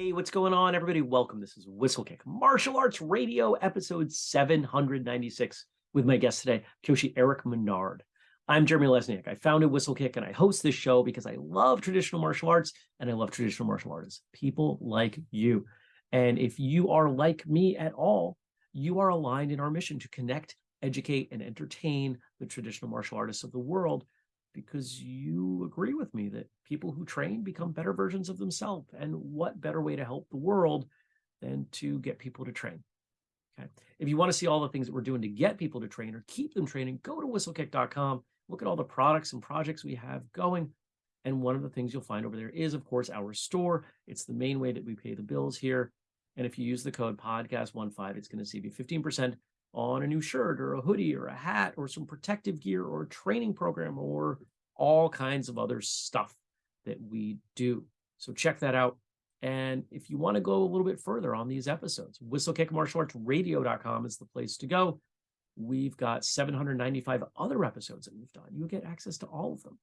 Hey, what's going on, everybody? Welcome. This is Whistlekick Martial Arts Radio, episode 796, with my guest today, Kyoshi Eric Menard. I'm Jeremy Lesniak. I founded Whistlekick and I host this show because I love traditional martial arts and I love traditional martial artists, people like you. And if you are like me at all, you are aligned in our mission to connect, educate, and entertain the traditional martial artists of the world because you agree with me that people who train become better versions of themselves. And what better way to help the world than to get people to train? Okay. If you want to see all the things that we're doing to get people to train or keep them training, go to whistlekick.com, look at all the products and projects we have going. And one of the things you'll find over there is, of course, our store. It's the main way that we pay the bills here. And if you use the code podcast15, it's going to save you 15% on a new shirt or a hoodie or a hat or some protective gear or a training program or all kinds of other stuff that we do. So check that out. And if you want to go a little bit further on these episodes, whistlekickmartialartsradio.com is the place to go. We've got 795 other episodes that we've done. You'll get access to all of them.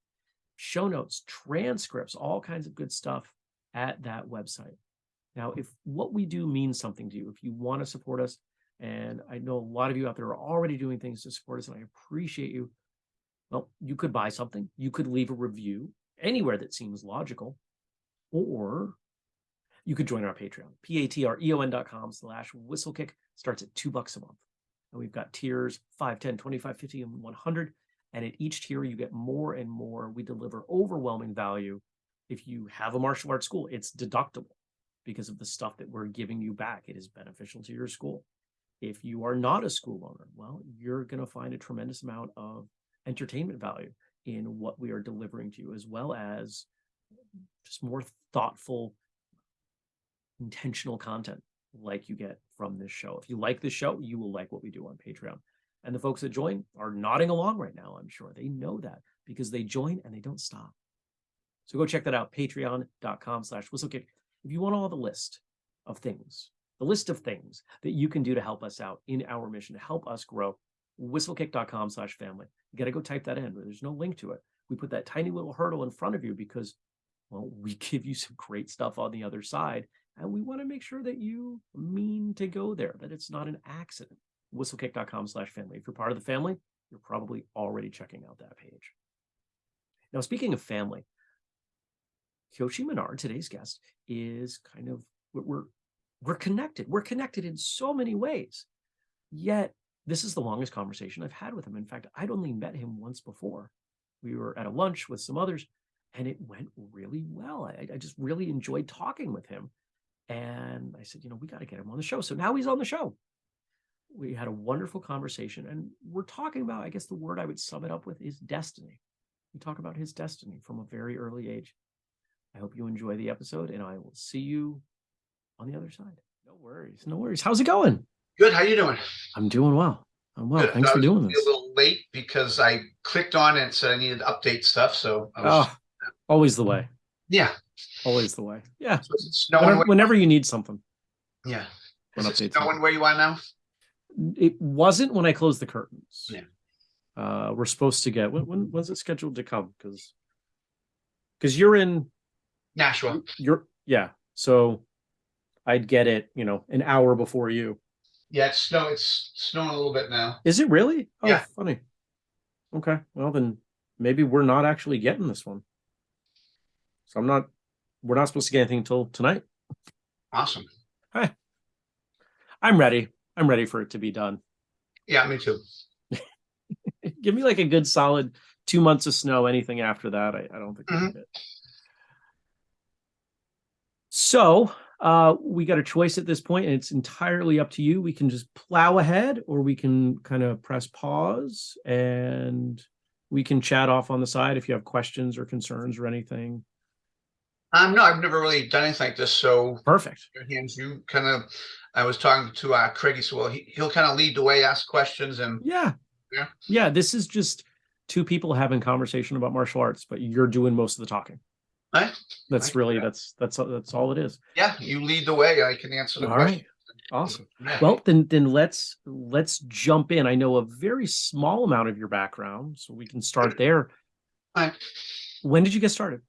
Show notes, transcripts, all kinds of good stuff at that website. Now, if what we do means something to you, if you want to support us, and I know a lot of you out there are already doing things to support us, and I appreciate you. Well, you could buy something, you could leave a review anywhere that seems logical, or you could join our Patreon, p-a-t-r-e-o-n.com slash whistlekick starts at two bucks a month. And we've got tiers 5, 10, 25, 50, and 100. And at each tier, you get more and more. We deliver overwhelming value. If you have a martial arts school, it's deductible because of the stuff that we're giving you back. It is beneficial to your school. If you are not a school owner, well, you're going to find a tremendous amount of entertainment value in what we are delivering to you, as well as just more thoughtful, intentional content like you get from this show. If you like this show, you will like what we do on Patreon. And the folks that join are nodding along right now, I'm sure. They know that because they join and they don't stop. So go check that out, patreon.com slash whistlekick. If you want all the list of things the list of things that you can do to help us out in our mission to help us grow whistlekick.com slash family. You got to go type that in there's no link to it. We put that tiny little hurdle in front of you because well we give you some great stuff on the other side and we want to make sure that you mean to go there that it's not an accident. whistlekick.com slash family. If you're part of the family you're probably already checking out that page. Now speaking of family Kyoshi Menard, today's guest, is kind of what we're we're connected. We're connected in so many ways. Yet, this is the longest conversation I've had with him. In fact, I'd only met him once before. We were at a lunch with some others, and it went really well. I, I just really enjoyed talking with him. And I said, you know, we got to get him on the show. So now he's on the show. We had a wonderful conversation, and we're talking about, I guess the word I would sum it up with is destiny. We talk about his destiny from a very early age. I hope you enjoy the episode, and I will see you on the other side. No worries. No worries. How's it going? Good. How you doing? I'm doing well. I'm well. Good. Thanks for doing this. A little late because I clicked on it and said I needed to update stuff. So I was, oh, always the way. Yeah. Always the way. Yeah. So whenever, whenever you need something. Yeah. Is it snowing where you are now? It wasn't when I closed the curtains. Yeah. Uh, we're supposed to get when, when when's it scheduled to come? Because because you're in Nashua. You're yeah. So I'd get it, you know, an hour before you. Yeah, it's snow. It's snowing a little bit now. Is it really? Oh, yeah. Funny. Okay. Well, then maybe we're not actually getting this one. So I'm not. We're not supposed to get anything until tonight. Awesome. Hi. I'm ready. I'm ready for it to be done. Yeah, me too. Give me like a good solid two months of snow. Anything after that, I, I don't think mm -hmm. So uh, we got a choice at this point, and it's entirely up to you. We can just plow ahead, or we can kind of press pause, and we can chat off on the side if you have questions or concerns or anything. Um, no, I've never really done anything like this, so perfect. Your hands, you kind of. I was talking to uh, Craigie, so well, he, he'll kind of lead the way, ask questions, and yeah, yeah, yeah. This is just two people having conversation about martial arts, but you're doing most of the talking. Right. That's really that's that's that's all it is. Yeah, you lead the way. I can answer the all question. Right. Awesome. Well, then then let's let's jump in. I know a very small amount of your background, so we can start there. All right. When did you get started?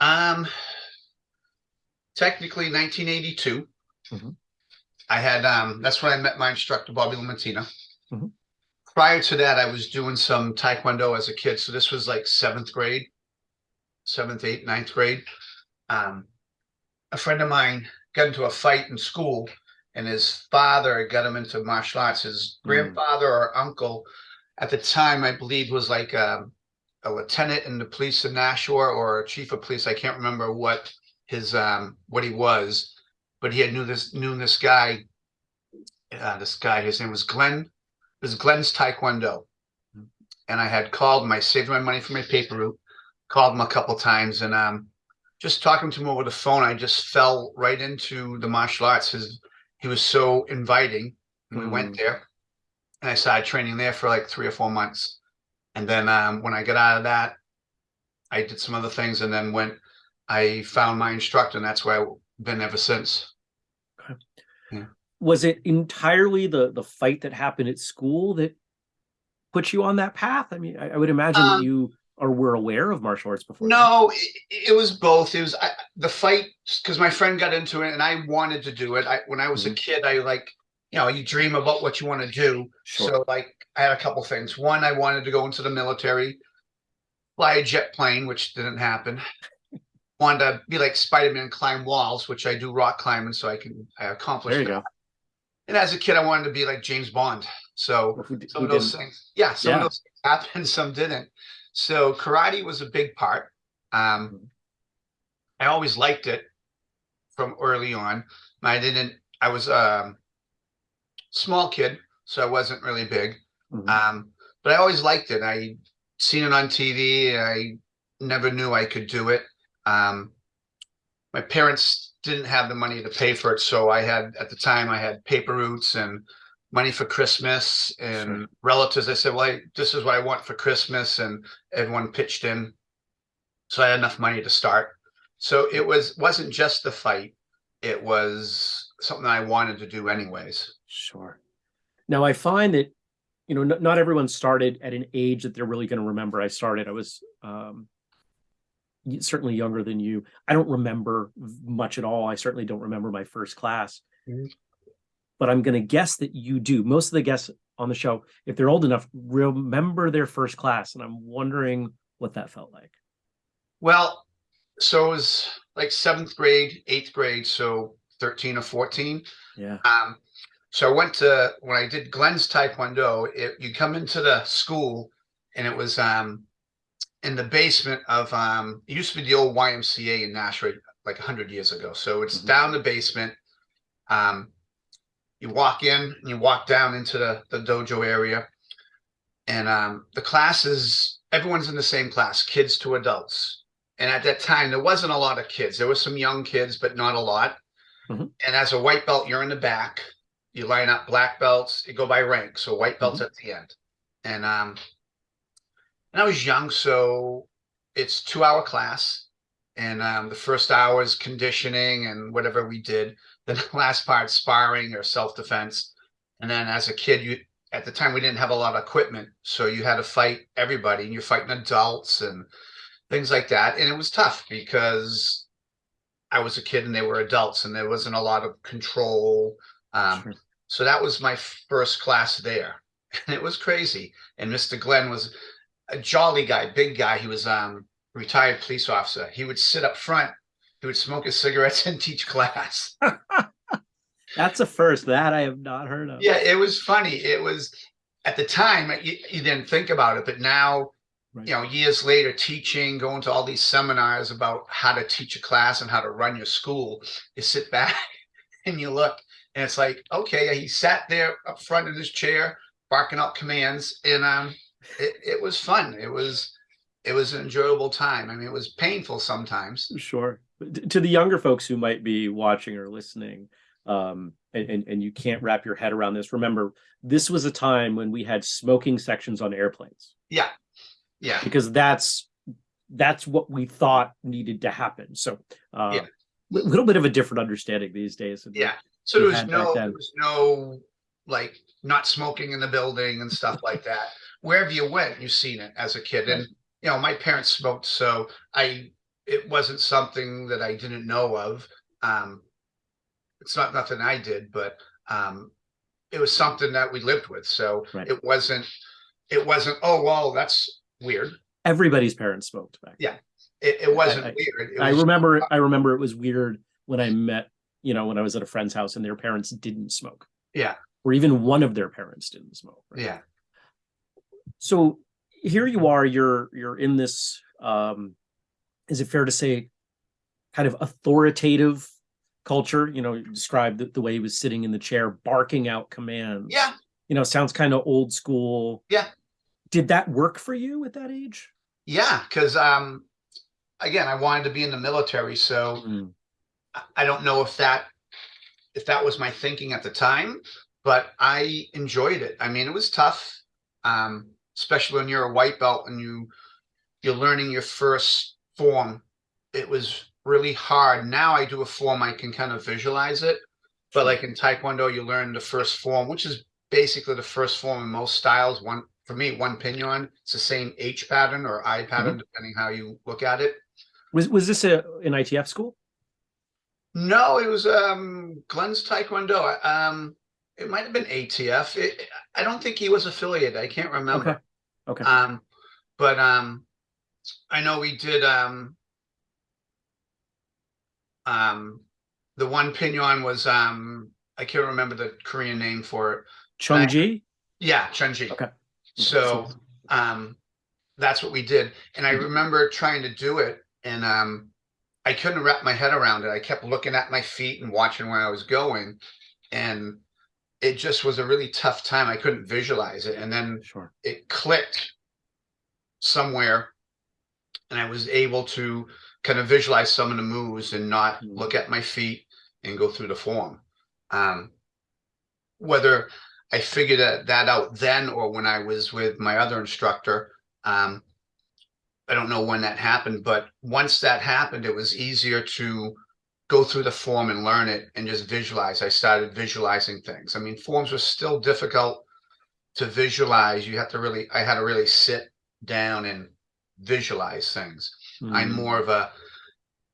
Um technically nineteen eighty-two. Mhm. I had, um, that's when I met my instructor, Bobby Lamartina. Mhm. Prior to that, I was doing some Taekwondo as a kid, so this was like seventh grade. Seventh, eighth, ninth grade. Um, a friend of mine got into a fight in school and his father got him into martial arts. His Mm. grandfather or uncle at the time, I believe, was like um, a lieutenant in the police in Nashua or a chief of police. I can't remember what his um what he was, but he had knew this knew this guy. Uh, this guy, his name was Glenn. It was Glenn's Taekwondo, and I had called him. I saved my money for my paper route. Called him a couple times, and um, just talking to him over the phone, I just fell right into the martial arts. His he was so inviting. And we went there, and I started training there for like three or four months. And then um, when I got out of that, I did some other things, and then went. I found my instructor, and that's where I've been ever since. Was it entirely the the fight that happened at school that put you on that path? I mean, I, I would imagine that Um, you or were aware of martial arts before. No, it, it was both. It was I, the fight because my friend got into it, and I wanted to do it. I when I was a mm-hmm. kid, I like you know you dream about what you want to do. Sure. So like I had a couple things. One, I wanted to go into the military, fly a jet plane, which didn't happen. wanted to be like Spider-Man, climb walls, which I do rock climbing, so I can I accomplished there you that. go. And as a kid, I wanted to be like James Bond. So some of those didn't? things, yeah, some Yeah. of those things happened, some didn't. So karate was a big part. Um. I always liked it from early on. I didn't. I was a small kid, so I wasn't really big. Mhm. Um, but I always liked it. I seen it on TV. And I never knew I could do it. Um, my parents didn't have the money to pay for it, so I had at the time I had paper routes and money for Christmas and relatives. I said, "Well, I, this is what I want for Christmas," and everyone pitched in, so I had enough money to start. So it was wasn't just the fight; it was something I wanted to do anyways. Sure. Now I find that you know n- not everyone started at an age that they're really going to remember. I started. I was um, certainly younger than you. I don't remember much at all. I certainly don't remember my first class. Mhm. But I'm going to guess that you do. Most of the guests on the show, if they're old enough, remember their first class, and I'm wondering what that felt like. Well, so it was like seventh grade, eighth grade, so 13 or 14. Yeah. Um, so I went to when I did Glenn's Taekwondo, it, you come into the school and it was um in the basement of um it used to be the old YMCA in Nashua like 100 years ago. So it's Mhm. down the basement. Um you walk in and you walk down into the, the dojo area. And um the classes, everyone's in the same class, kids to adults. And at that time, there wasn't a lot of kids. There were some young kids, but not a lot. Mhm. And as a white belt, you're in the back. You line up black belts. You go by rank. So white belts at the end. And um, and I was young, so it's two hour class. And um, the first hour is conditioning and whatever we did. The last part sparring or self defense. And then as a kid, you at the time we didn't have a lot of equipment, so you had to fight everybody, and you're fighting adults and things like that. And it was tough because I was a kid and they were adults, and there wasn't a lot of control. Um, Sure. so that was my first class there, and it was crazy. And Mr. Glenn was a jolly guy, big guy. He was um retired police officer. He would sit up front. Would smoke his cigarettes and teach class. That's a first that I have not heard of. Yeah, it was funny. It was at the time you, you didn't think about it, but now, Right. you know, years later, teaching, going to all these seminars about how to teach a class and how to run your school, you sit back and you look, and it's like, okay, he sat there up front in his chair, barking out commands, and um, it, it was fun. It was it was an enjoyable time. I mean, it was painful sometimes. Sure. To the younger folks who might be watching or listening, um, and, and, and you can't wrap your head around this, remember, this was a time when we had smoking sections on airplanes Yeah, yeah, because that's that's what we thought needed to happen. So uh, Yeah. a little bit of a different understanding these days. yeah. So there was no, there was no like not smoking in the building and stuff like that. Wherever you went, you seen it as a kid, and you know my parents smoked, so I it wasn't something that I didn't know of. Um, it's not nothing I did, but um, it was something that we lived with. So Right. it wasn't, it wasn't, oh, well, that's weird. Everybody's parents smoked back. then. It, it wasn't I- weird. It I was- remember I remember it was weird when I met, you know, when I was at a friend's house and their parents didn't smoke. Yeah. Or even one of their parents didn't smoke. right? Yeah, So here you are, you're you're in this um is it fair to say kind of authoritative culture? You know, you described the, the way he was sitting in the chair, barking out commands. yeah, You know, sounds kind of old school. Yeah. Did that work for you at that age? yeah. Because um, again, I wanted to be in the military, so Mm, I- I don't know if that if that was my thinking at the time, but I enjoyed it. I mean, it was tough, um, especially when you're a white belt and you you're learning your first form. It was really hard. Now I do a form, I can kind of visualize it. But like in Taekwondo, you learn the first form, which is basically the first form in most styles. One for me, one Pinan. It's the same H pattern or I pattern, depending how you look at it. Was was this a an ITF school? No, it was um Glenn's Taekwondo. Um, it might have been ATF. It, I don't think he was affiliated. I can't remember. Okay. Okay. Um, but um, I know we did um. Um, the one Pinan was um I can't remember the Korean name for it. Chung Ji? Yeah, Chunji. Okay. So um that's what we did and i remember trying to do it and um i couldn't wrap my head around it i kept looking at my feet and watching where i was going and it just was a really tough time i couldn't visualize it and then Sure. it clicked somewhere and i was able to kind of visualize some of the moves and not Mm. look at my feet and go through the form. Um whether i figured that, that out then or when i was with my other instructor um i don't know when that happened but once that happened it was easier to go through the form and learn it and just visualize. I started visualizing things. I mean forms were still difficult to visualize. You have to really i had to really sit down and visualize things. I'm Mm, more of a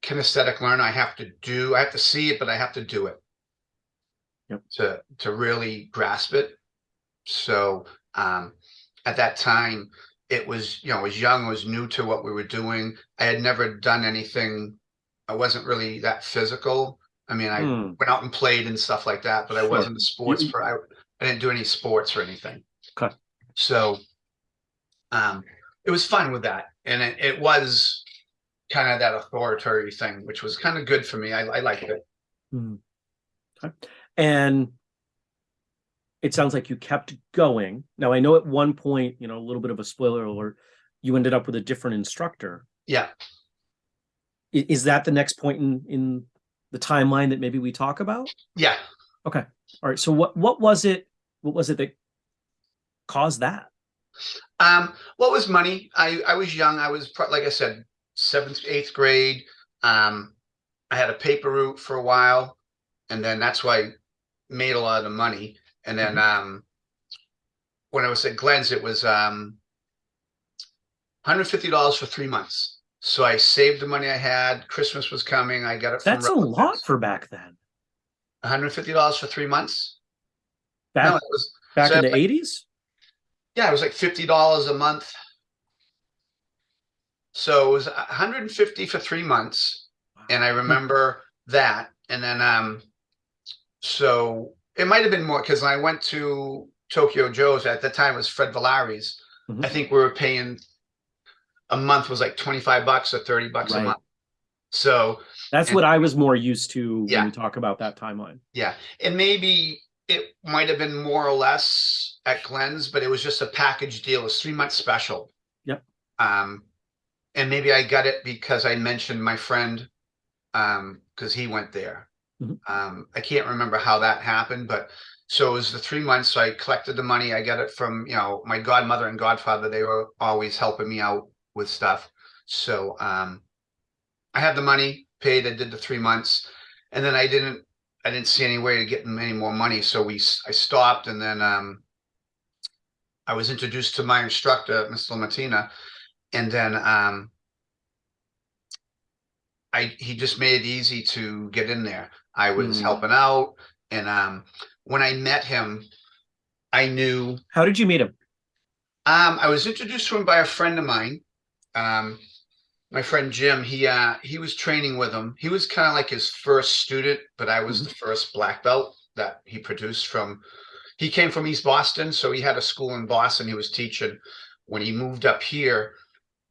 kinesthetic learner. I have to do i have to see it but i have to do it. Yep. to to really grasp it. So um at that time it was you know i was young i was new to what we were doing. I had never done anything i wasn't really that physical. I mean i mm, went out and played and stuff like that but i wasn't a sports I, I didn't do any sports or anything. Okay. so um it was fun with that and it, it was kind of that authoritarian thing which was kind of good for me i, I liked it mm. Okay. And it sounds like you kept going. Now I know at one point, you know, a little bit of a spoiler alert, you ended up with a different instructor. yeah I- Is that the next point in in the timeline that maybe we talk about? yeah Okay. All right. So what what was it? What was it that caused that? Um, what was money? I I was young. I was like I said, seventh, eighth grade. Um, I had a paper route for a while, and then that's why I made a lot of the money. And then um, when I was at Glenn's, it was um, hundred fifty dollars for three months. So I saved the money I had. Christmas was coming. I got it. That's a lot for back then. One hundred fifty dollars for three months. Back no, it was back so in the eighties. Yeah, it was like fifty dollars a month. So it was hundred and fifty for three months, and I remember that. And then, um, so it might have been more because I went to Tokyo Joe's at the time. It was Fred Villari's. Mhm. I think we were paying a month was like twenty five bucks or thirty bucks Right. a month. So That's and- what I was more used to Yeah. when we talk about that timeline. Yeah, and maybe it might have been more or less at Glenn's, but it was just a package deal. It was three months special. Yep. Um, and maybe I got it because I mentioned my friend, um, because he went there. Mhm. Um, I can't remember how that happened, but so it was the three months. So I collected the money. I got it from you know my godmother and godfather. They were always helping me out with stuff. So um, I had the money paid. I did the three months, and then I didn't I didn't see any way to get any more money, so we I stopped, and then um, I was introduced to my instructor, Mr. Lamartina, and then um, I he just made it easy to get in there. I was Mm. helping out, and um, when I met him, I knew How did you meet him? um, I was introduced to him by a friend of mine. Um, my friend Jim, he uh, he was training with him. He was kind of like his first student, but I was Mhm. the first black belt that he produced from. He came from East Boston, so he had a school in Boston. He was teaching. When he moved up here,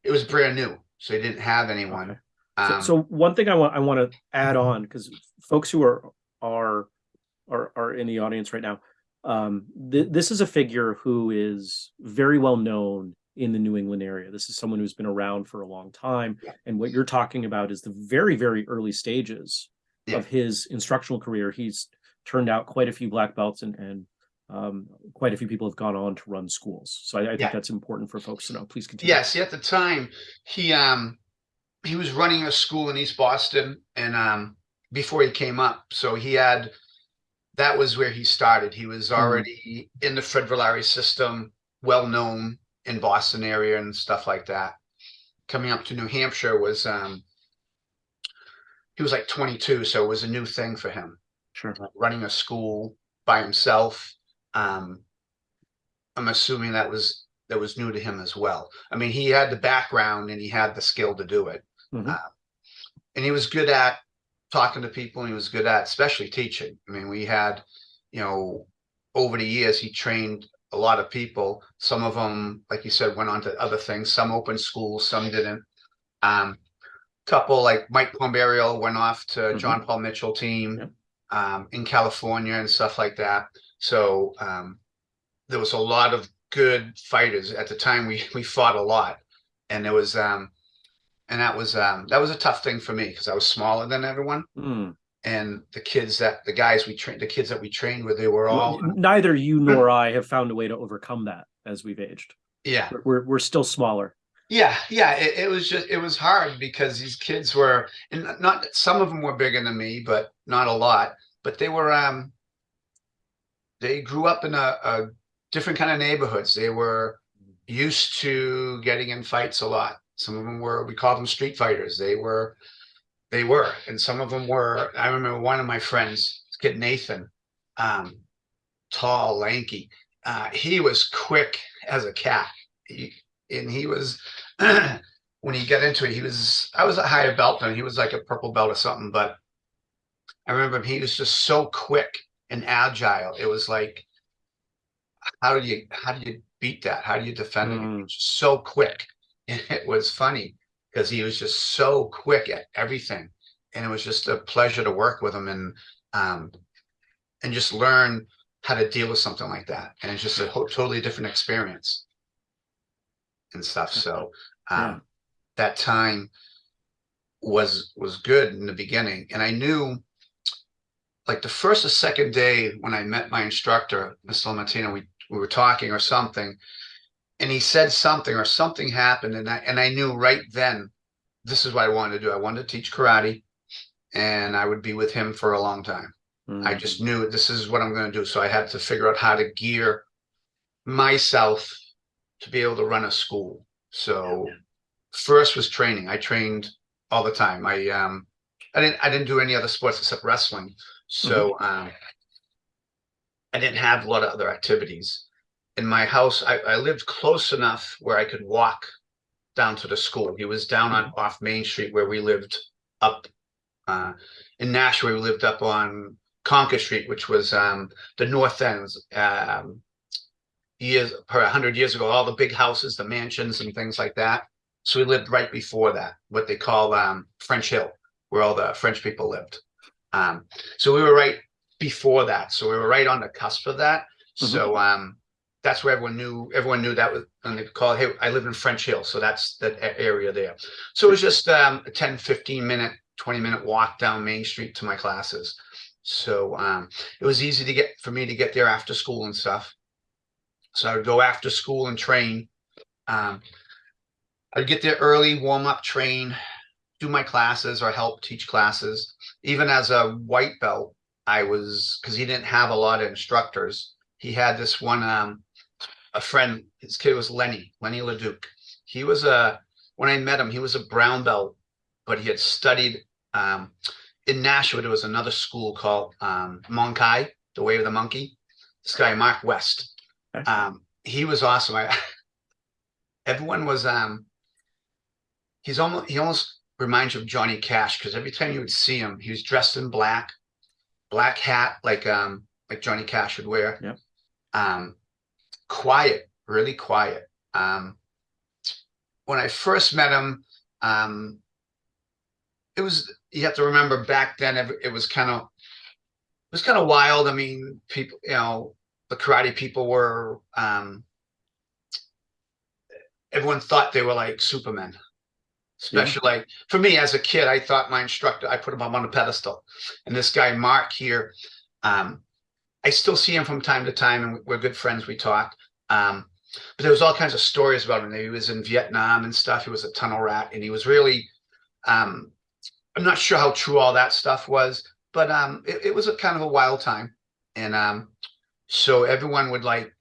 it was brand new, so he didn't have anyone. Okay. So, Um, so one thing I want I want to add on because folks who are are are are in the audience right now, um, th- this is a figure who is very well known in the New England area. This is someone who's been around for a long time, Yeah. and what you're talking about is the very very early stages Yeah. of his instructional career. He's turned out quite a few black belts and and um, quite a few people have gone on to run schools. So I, I think Yeah. that's important for folks to know. Please continue. Yeah, see, at the time, he um he was running a school in East Boston, and um before he came up, so he had that was where he started. He was already in the Fred Villari system, well known in Boston area and stuff like that. Coming up to New Hampshire was um he was like 22, so it was a new thing for him Sure. running a school by himself. Um, I'm assuming that was that was new to him as well. I mean, he had the background and he had the skill to do it, Mhm. uh, and he was good at talking to people. And he was good at, especially teaching. I mean, we had, you know, over the years he trained a lot of people. Some of them, like you said, went on to other things. Some opened schools, some didn't. Um, couple like Mike Pomberio went off to Mhm. John Paul Mitchell team Yep. um, in California and stuff like that. So um, there was a lot of good fighters at the time. We we fought a lot, and there was um, and that was um, that was a tough thing for me because I was smaller than everyone, Mm. And the kids that the guys we trained, the kids that we trained with, they were all neither you nor I have found a way to overcome that as we've aged. yeah We're we're, still smaller. Yeah, yeah, it, it was just it was hard because these kids were and not some of them were bigger than me, but not a lot. But they were um they grew up in a, a different kind of neighborhoods. They were used to getting in fights a lot. Some of them were we call them street fighters. They were they were, and some of them were. I remember one of my friends, kid Nathan, um, tall, lanky. Uh, he was quick as a cat. He, and he was when he got into it, he was I was a higher belt than he was like a purple belt or something, but I remember him, he was just so quick and agile. It was like how do you how do you beat that? How do you defend it? Mm. was so quick. And it was funny because he was just so quick at everything. And it was just a pleasure to work with him and um and just learn how to deal with something like that. And it's just a totally different experience and stuff. So um, Yeah. that time was was good in the beginning, and I knew like the first or second day when I met my instructor, Mr. Lamartina, we we were talking or something, and he said something or something happened, and I and I knew right then this is what I wanted to do. I wanted to teach karate, and I would be with him for a long time. I Mm. just knew this is what I'm going to do. So I had to figure out how to gear myself to be able to run a school. So first was training. I trained all the time. I um I didn't I didn't do any other sports except wrestling. So um I didn't have a lot of other activities. In my house, I, I lived close enough where I could walk down to the school. He was down on off Main Street where we lived up uh in Nashua, we lived up on Concord Street, which was um the north ends. Um years per hundred years ago, all the big houses, the mansions and things like that. So we lived right before that, what they call um French Hill, where all the French people lived. Um so we were right before that. So we were right on the cusp of that. So um that's where everyone knew everyone knew that was and they call hey I live in French Hill so that's that area there. So it was just um a 10 15 minute 20 minute walk down Main Street to my classes. So um it was easy to get for me to get there after school and stuff. So I would go after school and train. Um I'd get there early warm up train do my classes or help teach classes. Even as a white belt I was because he didn't have a lot of instructors. He had this one um a friend his kid was lenny lenny leduc he was a when i met him he was a brown belt but he had studied Um, in Nashua, there was another school called um, Monkai, the Way of the Monkey. This guy, Mark West. Okay. Um, he was awesome. I, everyone was um he's almost he almost reminds you of Johnny Cash because every time you would see him, he was dressed in black, black hat like um like Johnny Cash would wear. Yep. Um quiet, really quiet. Um when I first met him, um it was you have to remember back then it, it was kind of it was kind of wild. I mean, people, you know, the karate people were um everyone thought they were like supermen especially like for me as a kid i thought my instructor i put him up on a pedestal and this guy mark here um i still see him from time to time and we're good friends we talk um but there was all kinds of stories about him. He was in vietnam and stuff. He was a tunnel rat and he was really um i'm not sure how true all that stuff was but um it, it was a kind of a wild time. And um so everyone would like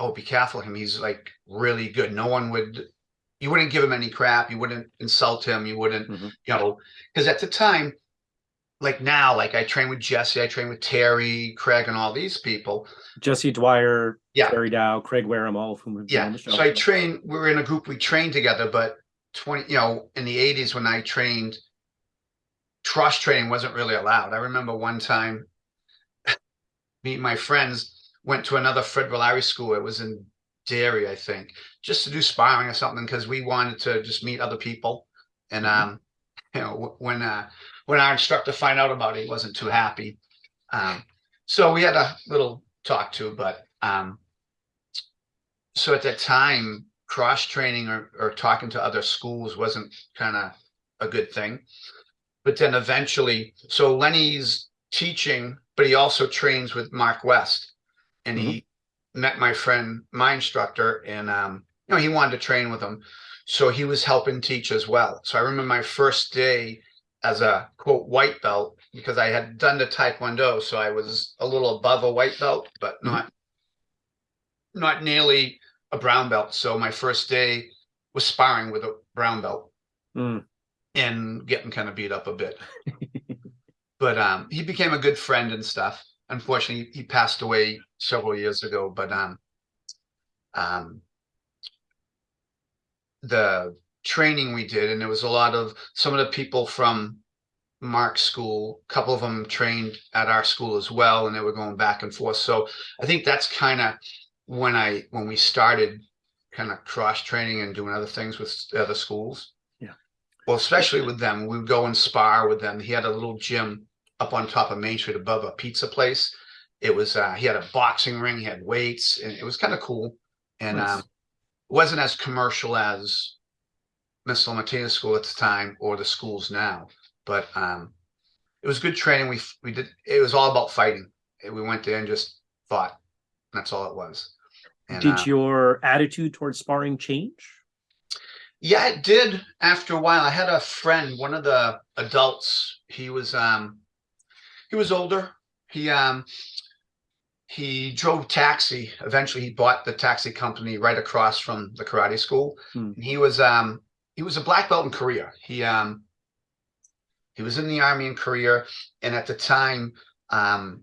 oh be careful of him. He's like really good. No one would you wouldn't give him any crap. You wouldn't insult him. You wouldn't Mhm. you know because at the time like now like i train with jesse i train with terry craig and all these people Jesse Dwyer, Yeah. Terry Dow, Craig Wareham, all of whom have yeah the show. so i train we were in a group we trained together but 20 you know in the 80s when i trained trust training wasn't really allowed i remember one time me and my friends went to another Fred Villari school. It was in Derry, I think, just to do sparring or something because we wanted to just meet other people. And Mhm. um, you know, when uh, when our instructor find out about it, he wasn't too happy. Um, so we had a little talk to, but um, so at that time, cross training or, or talking to other schools wasn't kind of a good thing. But then eventually, so Lenny's teaching, but he also trains with Mark West, and he met my friend, my instructor, and um, you know he wanted to train with him, so he was helping teach as well. So I remember my first day as a quote white belt because I had done the Taekwondo, so I was a little above a white belt, but Mhm. not not nearly a brown belt. So my first day was sparring with a brown belt Mm. and getting kind of beat up a bit. but um, he became a good friend and stuff. Unfortunately, he passed away several years ago. But um, um, the training we did, and there was a lot of some of the people from Mark's school. A couple of them trained at our school as well, and they were going back and forth. So I think that's kind of when I when we started kind of cross training and doing other things with other schools. Yeah. Well, especially with them, we would go and spar with them. He had a little gym up on top of Main Street above a pizza place. It was uh, he had a boxing ring, he had weights, and it was kind of cool. And Nice. um, wasn't as commercial as Miss Lamartina's school at the time or the schools now, but um, it was good training. We we did. It was all about fighting. We went there and just fought. That's all it was. And, Did uh, your attitude towards sparring change? Yeah, it did after a while. I had a friend, one of the adults, he was um he was older. He um he drove taxi. Eventually he bought the taxi company right across from the karate school. Hmm. And he was um he was a black belt in Korea. He um he was in the army in Korea and at the time um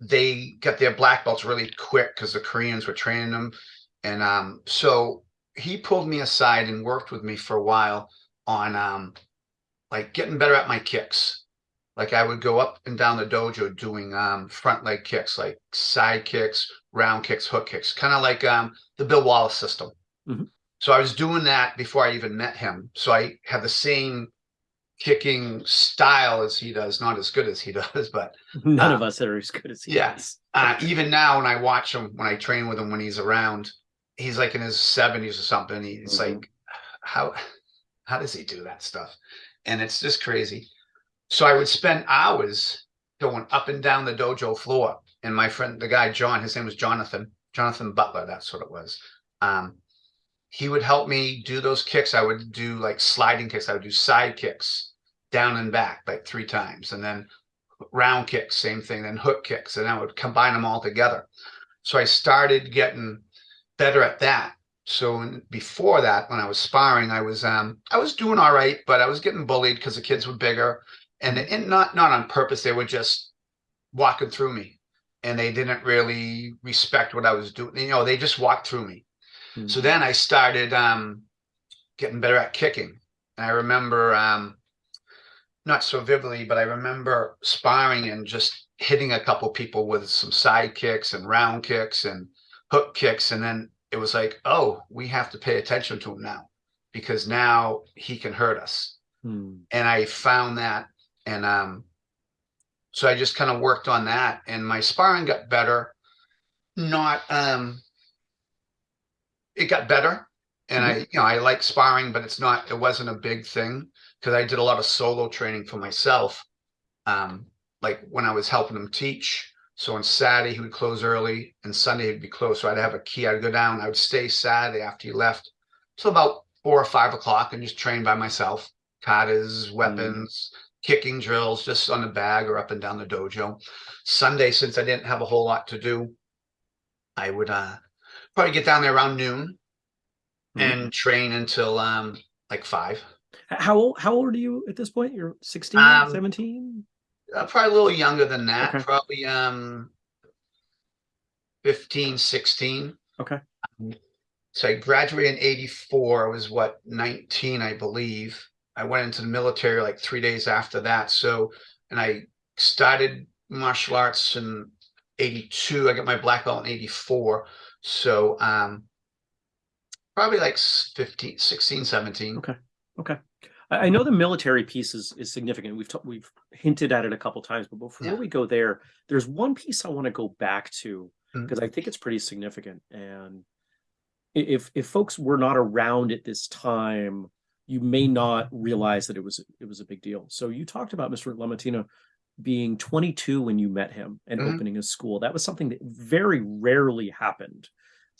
they got their black belts really quick because the Koreans were training them. And um so he pulled me aside and worked with me for a while on um like getting better at my kicks. Like I would go up and down the dojo doing um front leg kicks, like side kicks, round kicks, hook kicks, kind of like um the Bill Wallace system. Mhm. So I was doing that before I even met him. So I had the same kicking style as he does, not as good as he does, but None uh, of us are as good as he yeah. is. uh, even now when I watch him, when I train with him, when he's around, he's like in his seventies or something. He's Mhm. like, how, how does he do that stuff? And it's just crazy. So I would spend hours going up and down the dojo floor. And my friend, the guy, John, his name was Jonathan, Jonathan Butler. That's what it was. Um, he would help me do those kicks. I would do like sliding kicks. I would do side kicks down and back like three times. And then round kicks, same thing, then hook kicks, and I would combine them all together. So I started getting better at that. so in, before that, when I was sparring, I was um I was doing all right, but I was getting bullied because the kids were bigger, and, and not not on purpose. They were just walking through me, and they didn't really respect what I was doing. You know, they just walked through me. Hmm. So then I started um getting better at kicking. And I remember um not so vividly, but I remember sparring and just hitting a couple people with some side kicks and round kicks and hook kicks, and then it was like, oh, we have to pay attention to him now because now he can hurt us. Hmm. And I found that, and um, so I just kind of worked on that, and my sparring got better. Not um, it got better, and I, you know, I like sparring, but it's not, it wasn't a big thing because I did a lot of solo training for myself. Um, like when I was helping him teach. So on Saturday he would close early, and Sunday he'd be closed. So I'd have a key. I'd go down. I would stay Saturday after he left till about four or five o'clock and just train by myself. Katas, weapons, kicking drills, just on the bag or up and down the dojo. Sunday, since I didn't have a whole lot to do, I would uh probably get down there around noon Mhm. and train until um like five. How old how old are you at this point? You're 16, Um, 17? Uh, probably a little younger than that. Okay. Probably um 15, 16. Okay. So I graduated in 84. I was what 19, I believe. I went into the military like three days after that. So and I started martial arts in 82. I got my black belt in 84. So um probably like s- 15, 16, 17. Okay. Okay. I, know the military piece is, is significant. We've we've hinted at it a couple times, but before Yeah. we go there, there's one piece I want to go back to because I think it's pretty significant. And if if folks were not around at this time, you may not realize that it was it was a big deal. So you talked about Mr. Lamartina being 22 when you met him and Mhm. opening a school. That was something that very rarely happened.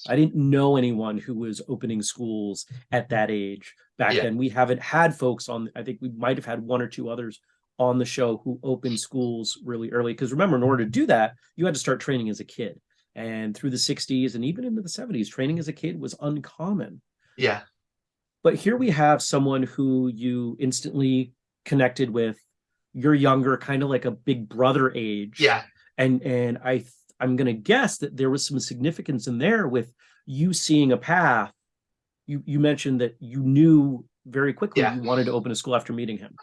I didn't know anyone who was opening schools at that age back Yeah. then. We haven't had folks on, I think we might have had one or two others on the show who opened schools really early. Because remember, in order to do that, you had to start training as a kid. And through the 60s and even into the 70s, training as a kid was uncommon. Yeah. But here we have someone who you instantly connected with. You're younger, kind of like a big brother age Yeah. and and i i'm going to guess that there was some significance in there with you seeing a path you you mentioned that you knew very quickly Yeah. you wanted to open a school after meeting him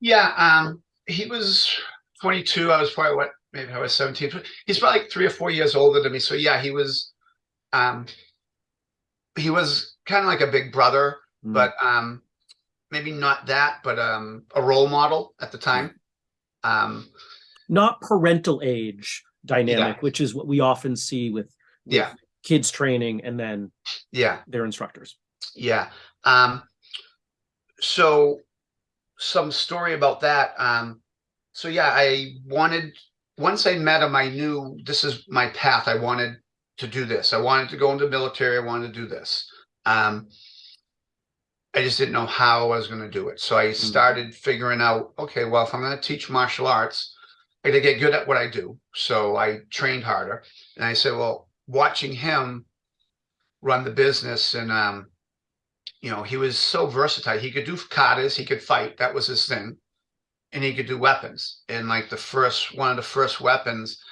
Yeah, um, he was 22. I was probably what, maybe I was 17. He's probably like three or four years older than me. So yeah, he was, um, he was kind of like a big brother, Mm. but um, maybe not that, but um, a role model at the time. Um, not parental age dynamic which is what we often see with, with Yeah. kids training and then yeah, their instructors yeah. Um, so some story about that. Um, so yeah, I wanted once I met him, I knew this is my path. I wanted to do this. I wanted to go into the military. I wanted to do this. Um, I just didn't know how I was going to do it. So I started figuring out, okay, well, if I'm going to teach martial arts, to get good at what I do. So I trained harder. And I said, well, watching him run the business and, um, you know, he was so versatile. He could do katas, he could fight. That was his thing. And he could do weapons. And like the first, one of the first weapons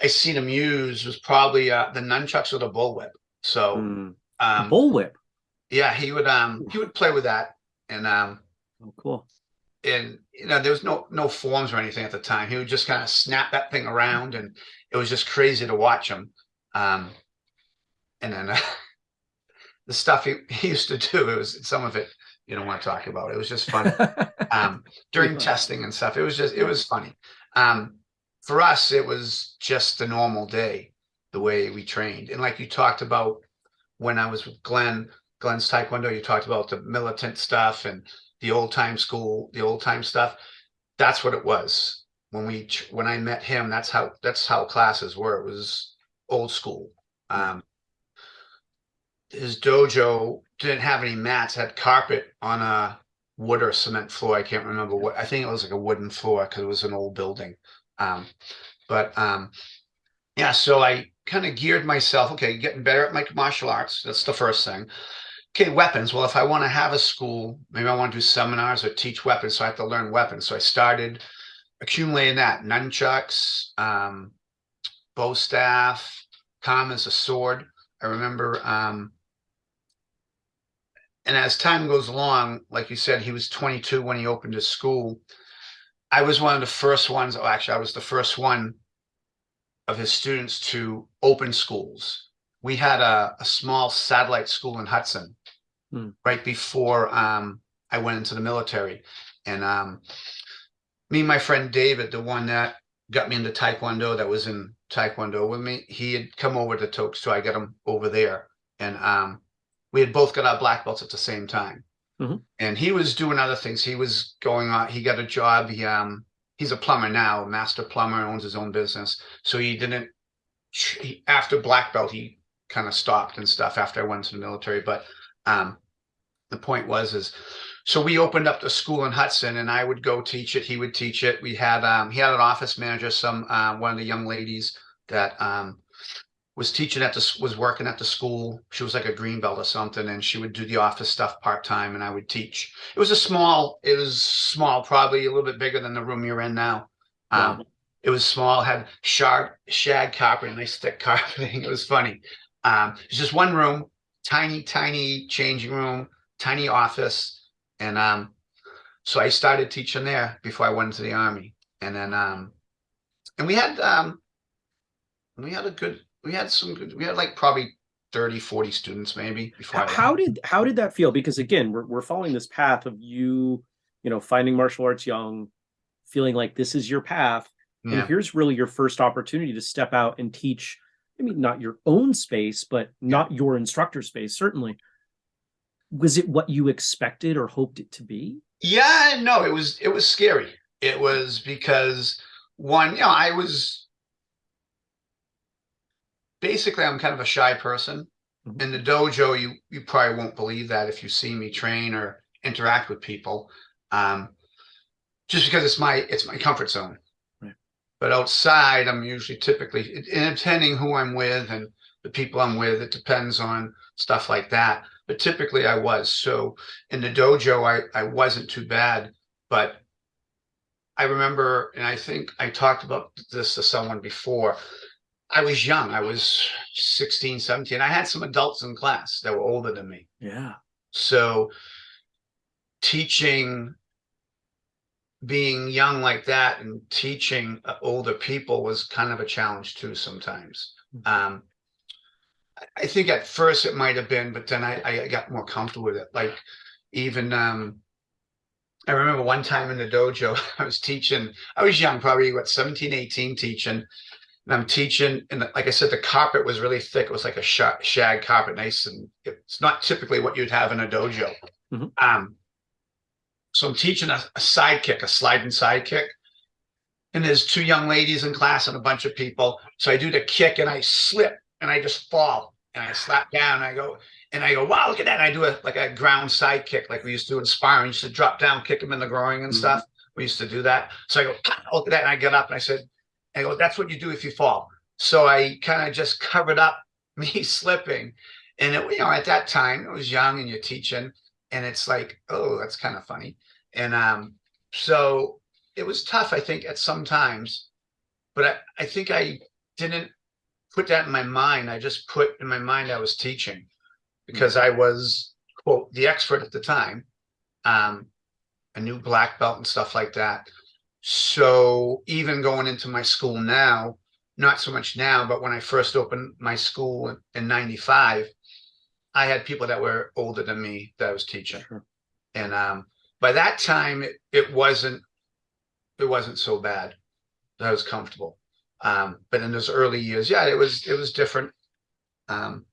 I seen him use was probably uh, the nunchucks or the bullwhip. So, Mm. um, bullwhip yeah, he would um he would play with that, and um oh cool and you know there was no no forms or anything at the time. He would just kind of snap that thing around, and it was just crazy to watch him. Um, and then uh, the stuff he, he used to do, it was some of it you don't want to talk about. It was just funny. um, during fun. testing and stuff. It was just it was funny. Um, for us, it was just a normal day, the way we trained. And like you talked about when I was with Glenn, Glenn's Taekwondo, you talked about the militant stuff and the old time school, the old time stuff. That's what it was when we when I met him. That's how that's how classes were. It was old school. Um, his dojo didn't have any mats, had carpet on a wood or cement floor. I can't remember what. I think it was like a wooden floor because it was an old building. Um, but um, yeah, so I kind of geared myself, okay, getting better at my martial arts. That's the first thing. Okay, weapons. Well, if I want to have a school, maybe I want to do seminars or teach weapons, so I have to learn weapons. So I started accumulating that nunchucks, um, bow staff, as a sword. I remember, um, and as time goes along, like you said, he was 22 when he opened his school. I was one of the first ones. Oh, actually, I was the first one of his students to open schools. We had a, a small satellite school in Hudson hmm. right before um, I went into the military. And um, me and my friend David, the one that got me into Taekwondo, that was in Taekwondo with me, he had come over to Tokes, so I got him over there. And um, we had both got our black belts at the same time. Mm-hmm. And he was doing other things. He was going on, he got a job. He um he's a plumber now, a master plumber, owns his own business. So he didn't he, after black belt, he kind of stopped and stuff after I went to the military. But um the point was is so we opened up the school in Hudson and I would go teach it. He would teach it. We had um he had an office manager, some uh, one of the young ladies that um was teaching at the was working at the school. She was like a green belt or something, and she would do the office stuff part time, and I would teach. It was a small. It was small, probably a little bit bigger than the room you're in now. Um, it was small, had shag shag carpeting, nice thick carpeting. It was funny. Um, it's just one room, tiny, tiny changing room, tiny office, and um, so I started teaching there before I went into the army, and then um, and we had um, we had a good we had some good, we had like probably 30 40 students maybe before how did how did that feel? Because again we're, we're following this path of you you know finding martial arts young feeling like this is your path. Yeah. and here's really your first opportunity to step out and teach i mean not your own space but not your instructor space certainly was it what you expected or hoped it to be yeah no it was it was scary it was because one you know i was basically I'm kind of a shy person. Mm-hmm. In the dojo, you you probably won't believe that if you see me train or interact with people, um, just because it's my it's my comfort zone. Right. But outside, I'm usually typically, and depending who I'm with and the people I'm with, it depends on stuff like that. But typically, I was so in the dojo, I I wasn't too bad, but I remember, and I think I talked about this to someone before. I was young. I was 16, 17. I had some adults in class that were older than me. Yeah. So teaching, being young like that and teaching uh, older people was kind of a challenge too sometimes. Mm-hmm. Um, I think at first it might have been, but then I, I got more comfortable with it. Like even, um, I remember one time in the dojo, I was teaching, I was young, probably what, 17, 18 teaching and I'm teaching, and like I said, the carpet was really thick. It was like a shag carpet, nice, and it's not typically what you'd have in a dojo. Mm-hmm. Um, so I'm teaching a, a sidekick, a sliding sidekick, and there's two young ladies in class and a bunch of people. So I do the kick, and I slip, and I just fall, and I slap down. And I go, and I go, wow, look at that! And I do a like a ground side kick, like we used to do in sparring. We used to drop down, kick him in the groin and mm-hmm. stuff. We used to do that. So I go, look at that, and I get up, and I said I go, that's what you do if you fall. So I kind of just covered up me slipping. And it, you know, at that time, I was young and you're teaching, and it's like, oh, that's kind of funny. And um, so it was tough, I think, at some times, but I, I think I didn't put that in my mind. I just put in my mind I was teaching because I was quote the expert at the time, um, a new black belt and stuff like that. So even going into my school now, not so much now, but when I first opened my school in 95, I had people that were older than me that I was teaching. Sure. And um, by that time, it, it wasn't it wasn't so bad. I was comfortable. Um, but in those early years, yeah, it was it was different. Um,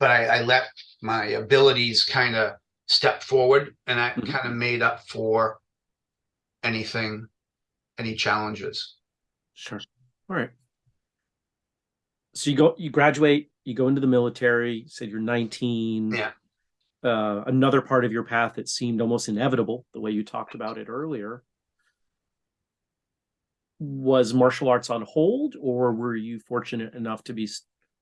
but I, I let my abilities kind of step forward, and I mm-hmm. kind of made up for anything, any challenges. Sure. All right. So you go, you graduate, you go into the military. You said you're 19. Yeah. Uh, another part of your path that seemed almost inevitable, the way you talked about it earlier. Was martial arts on hold, or were you fortunate enough to be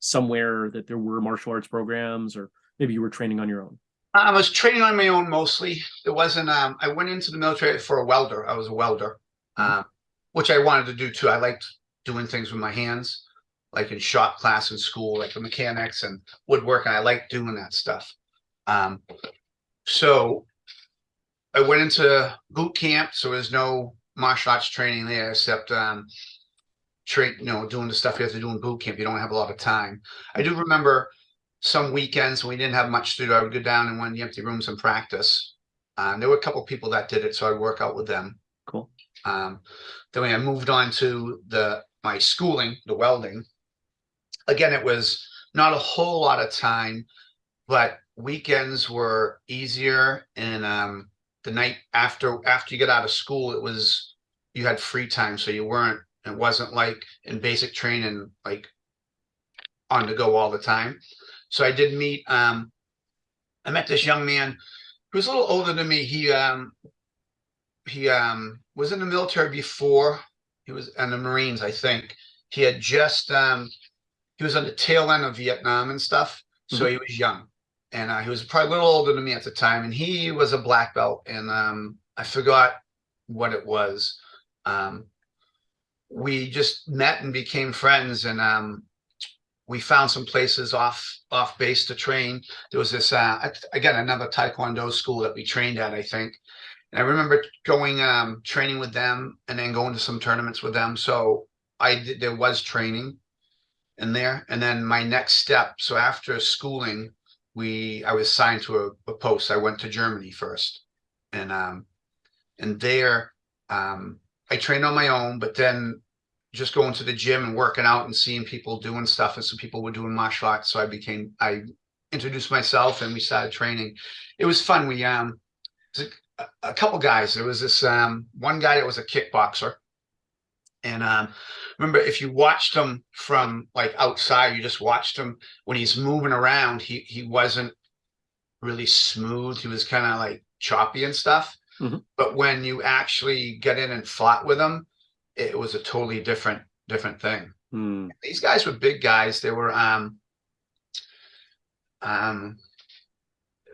somewhere that there were martial arts programs, or maybe you were training on your own? I was training on my own mostly. It wasn't, um, I went into the military for a welder. I was a welder, um, which I wanted to do too. I liked doing things with my hands, like in shop class in school, like the mechanics and woodworking. I liked doing that stuff. Um, so I went into boot camp, so there's no martial arts training there except, um, train, you know, doing the stuff you have to do in boot camp. You don't have a lot of time. I do remember some weekends when we didn't have much to do, I would go down in one of the empty rooms and practice. Um, there were a couple people that did it, so I'd work out with them. Cool. Um, then when I moved on to the my schooling, the welding. Again, it was not a whole lot of time, but weekends were easier. And um, the night after after you get out of school, it was you had free time, so you weren't. It wasn't like in basic training, like on the go all the time. So I did meet, um, I met this young man who was a little older than me. He, um, he, um, was in the military before he was in the Marines, I think. He had just, um, he was on the tail end of Vietnam and stuff. So he was young and, uh, he was probably a little older than me at the time and he was a black belt and, um, I forgot what it was. Um, we just met and became friends and, um, we found some places off off base to train. There was this uh again another Taekwondo school that we trained at, I think. And I remember going um training with them and then going to some tournaments with them. So I did there was training in there. And then my next step, so after schooling, we I was signed to a, a post. I went to Germany first. And um and there um I trained on my own, but then just going to the gym and working out and seeing people doing stuff and some people were doing martial arts. So i became i introduced myself and we started training. It was fun. We um a, a couple guys. There was this um one guy that was a kickboxer and um remember if you watched him from like outside you just watched him when he's moving around he he wasn't really smooth he was kind of like choppy and stuff Mhm. but when you actually get in and fought with him it was a totally different different thing. Hmm. These guys were big guys. They were um um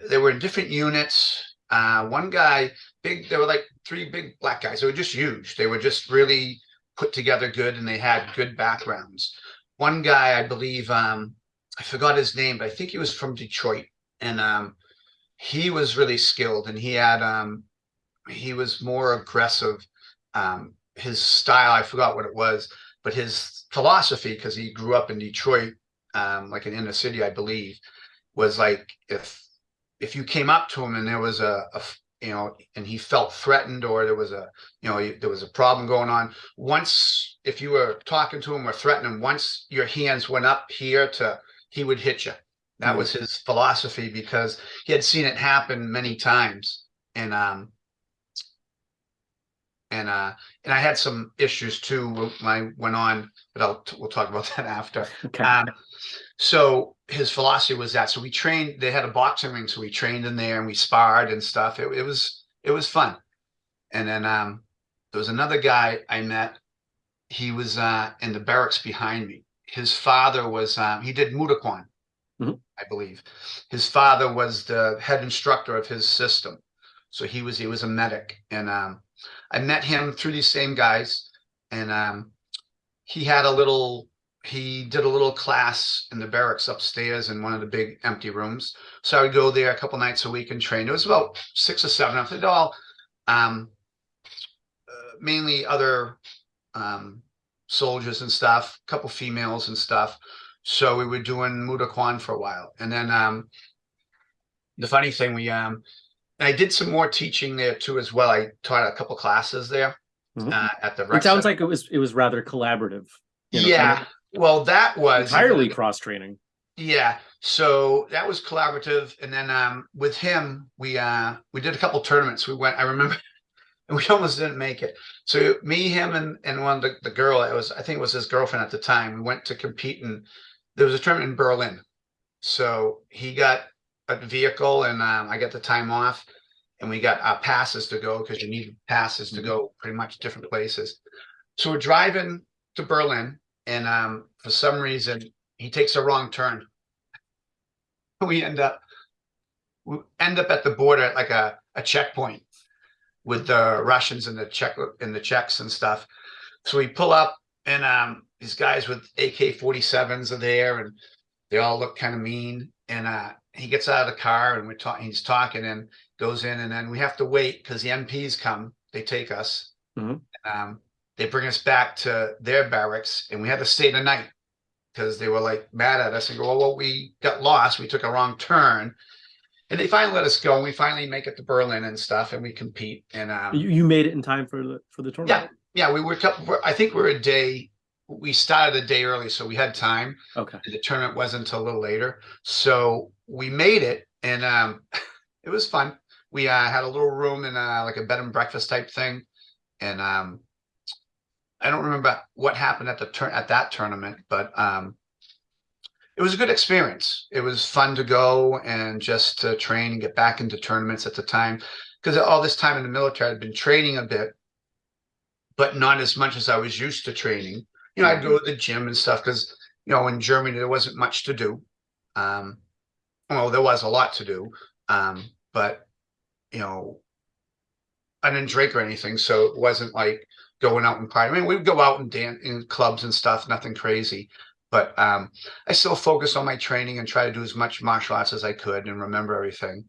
they were in different units. Uh one guy, big, they were like three big black guys. They were just huge. They were just really put together good and they had good backgrounds. One guy, I believe, um, I forgot his name, but I think he was from Detroit. And um he was really skilled and he had um he was more aggressive. Um his style, I forgot what it was, but his philosophy, because he grew up in Detroit, um, like an inner city, I believe, was like if if you came up to him and there was a, a you know, and he felt threatened or there was a you know there was a problem going on. Once if you were talking to him or threatening, him, once your hands went up here to he would hit you. That Mhm. was his philosophy because he had seen it happen many times. And um and uh and I had some issues too when I went on, but I'll we'll talk about that after. Okay. Um, so his philosophy was that. So we trained. They had a boxing ring, so we trained in there and we sparred and stuff. It, it was it was fun. And then um, there was another guy I met. He was uh, in the barracks behind me. His father was um, he did Mudokwan, Mhm. I believe. His father was the head instructor of his system, so he was he was a medic. And um, I met him through these same guys, and um, he had a little he did a little class in the barracks upstairs in one of the big empty rooms. So I would go there a couple nights a week and train. It was about six or seven of it all. Um, uh, mainly other um, soldiers and stuff, a couple females and stuff. So we were doing Mudokwan for a while. And then um, the funny thing, we um, and I did some more teaching there too as well. I taught a couple classes there Mhm. uh, at the it sounds center. like it was it was rather collaborative. you know, yeah. kind Well, that was entirely cross training. Yeah, so that was collaborative, and then um, with him, we uh, we did a couple tournaments. We went. I remember, and we almost didn't make it. So me, him, and and one the, the girl. It was I think it was his girlfriend at the time. We went to compete, and there was a tournament in Berlin. So he got a vehicle, and um, I got the time off, and we got uh, passes to go because you need passes to go pretty much different places. So we're driving to Berlin and um for some reason he takes a wrong turn. We end up we end up at the border at like a, a checkpoint with the Russians and the Czech and the Czechs and stuff. So we pull up and um these guys with AK-47s are there and they all look kind of mean. And uh he gets out of the car and we're talking he's talking and goes in and then we have to wait because the MPs come, they take us. Mhm. Um they bring us back to their barracks and we had to stay the night because they were like mad at us and go, well, well, we got lost. We took a wrong turn. And they finally let us go. And we finally make it to Berlin and stuff and we compete. And um, You, you made it in time for the for the tournament. yeah, Yeah. we were, I think we're a day, we started a day early, so we had time. Okay. The tournament wasn't until a little later. So we made it and um, it was fun. We uh, had a little room in uh, like a bed and breakfast type thing. And um, I don't remember what happened at the turn at that tournament, but um, it was a good experience. It was fun to go and just to train and get back into tournaments at the time. Because all this time in the military, I'd been training a bit, but not as much as I was used to training. You know, I'd go to the gym and stuff because, you know, in Germany, there wasn't much to do. Um, well, there was a lot to do, um, but, you know, I didn't drink or anything, so it wasn't like going out and partying. I mean, we'd go out and dance in clubs and stuff, nothing crazy. But um, I still focused on my training and try to do as much martial arts as I could and remember everything.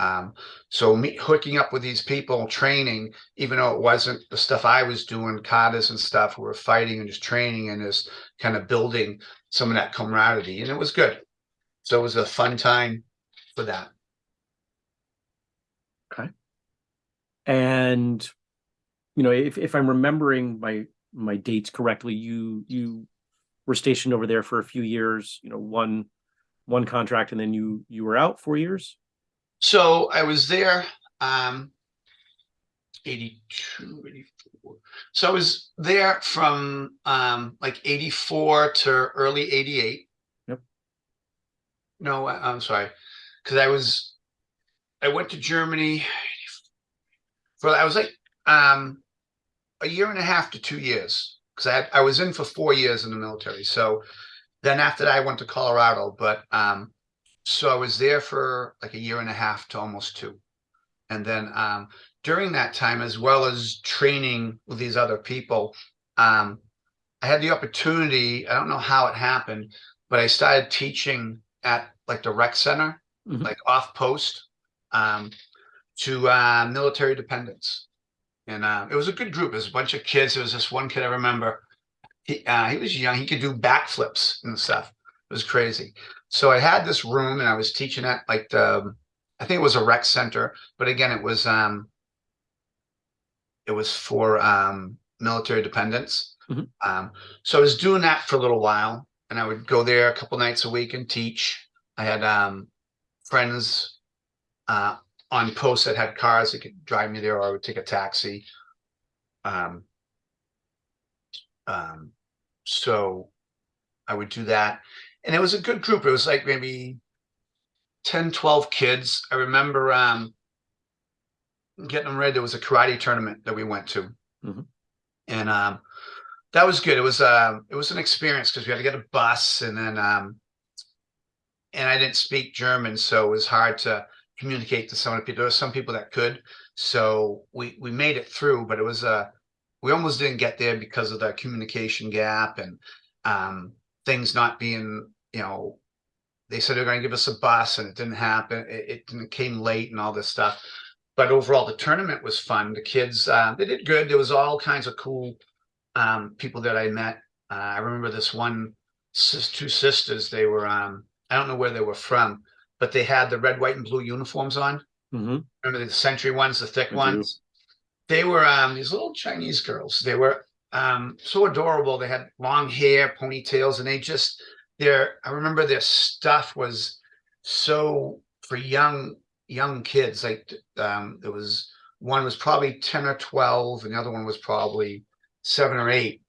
Um, so me hooking up with these people, training, even though it wasn't the stuff I was doing, katas and stuff, we were fighting and just training and just kind of building some of that camaraderie, and it was good. So it was a fun time for that. Okay. And you know, if if I'm remembering my my dates correctly, you you were stationed over there for a few years. You know, one one contract, and then you you were out four years. So I was there, um, 82, 84. So I was there from, um, like 84 to early 88. Yep. No, I- I'm sorry. Cause I was, I went to Germany for, I was like, um, a year and a half to two years. Cause I had, I was in for four years in the military. So then after that, I went to Colorado, but, um, so I was there for like a year and a half to almost two. And then um, during that time, as well as training with these other people, um, I had the opportunity, I don't know how it happened, but I started teaching at like the rec center, Mhm. like off post, um, to uh, military dependents. And uh, it was a good group. It was a bunch of kids. There was this one kid I remember. He, uh, he was young. He could do backflips and stuff. It was crazy. So I had this room and I was teaching at like the, I think it was a rec center, but again, it was, um, it was for, um, military dependents. Mhm. Um, so I was doing that for a little while and I would go there a couple nights a week and teach. I had, um, friends, uh, on post that had cars that could drive me there or I would take a taxi. Um, um, so I would do that and it was a good group. It was like maybe 10, 12 kids. I remember um getting them ready. There was a karate tournament that we went to. Mhm. And um that was good. It was um it was an experience because we had to get a bus and then um and I didn't speak German, so it was hard to communicate to some of the people. There were some people that could. So we we made it through, but it was uh we almost didn't get there because of the communication gap and um things not being, you know, they said they're going to give us a bus and it didn't happen. It, it came late and all this stuff. But overall, the tournament was fun. The kids, uh, they did good. There was all kinds of cool um, people that I met. Uh, I remember this one, two sisters. They were, um, I don't know where they were from, but they had the red, white, and blue uniforms on. Mhm. Remember the century ones, the thick I do. ones? They were um, these little Chinese girls. They were um, so adorable. They had long hair, ponytails, and they just their. I remember their stuff was so for young young kids. Like um, there was one was probably ten or twelve, and the other one was probably seven or eight.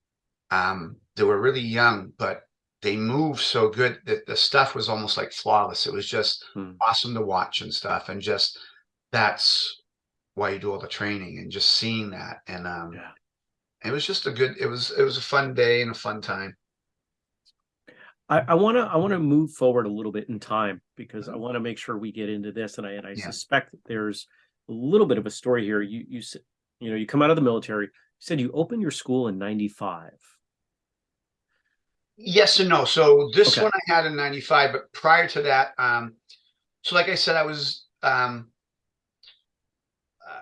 Um, they were really young, but they moved so good that the stuff was almost like flawless. It was just Hmm. awesome to watch and stuff, and just that's why you do all the training and just seeing that and um Yeah. it was just a good, it was, it was a fun day and a fun time. I, I wanna, I wanna move forward a little bit in time because I wanna make sure we get into this and I, and I Yeah. suspect that there's a little bit of a story here. You, you said, you know, you come out of the military, you said you opened your school in ninety-five. Yes and no. So this Okay. one I had in ninety-five, but prior to that, um, so like I said, I was, um. uh,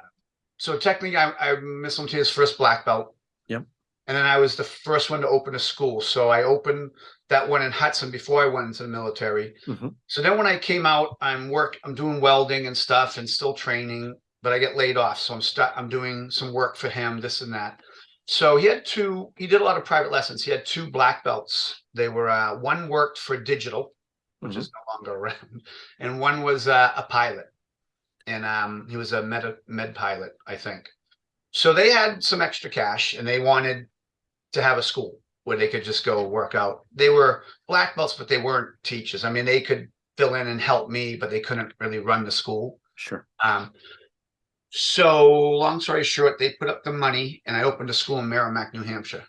So technically, I, I'm Miss Lamartina's first black belt. Yep. And then I was the first one to open a school. So I opened that one in Hudson before I went into the military. Mhm. So then when I came out, I'm work, I'm doing welding and stuff and still training, but I get laid off. So I'm stuck, I'm doing some work for him, this and that. So he had two, he did a lot of private lessons. He had two black belts. They were, uh, one worked for digital, which Mhm. is no longer around, and one was uh, a pilot. And um, he was a med, med pilot, I think. So they had some extra cash and they wanted to have a school where they could just go work out. They were black belts, but they weren't teachers. I mean, they could fill in and help me, but they couldn't really run the school. Sure. Um, so long story short, they put up the money and I opened a school in Merrimack, New Hampshire.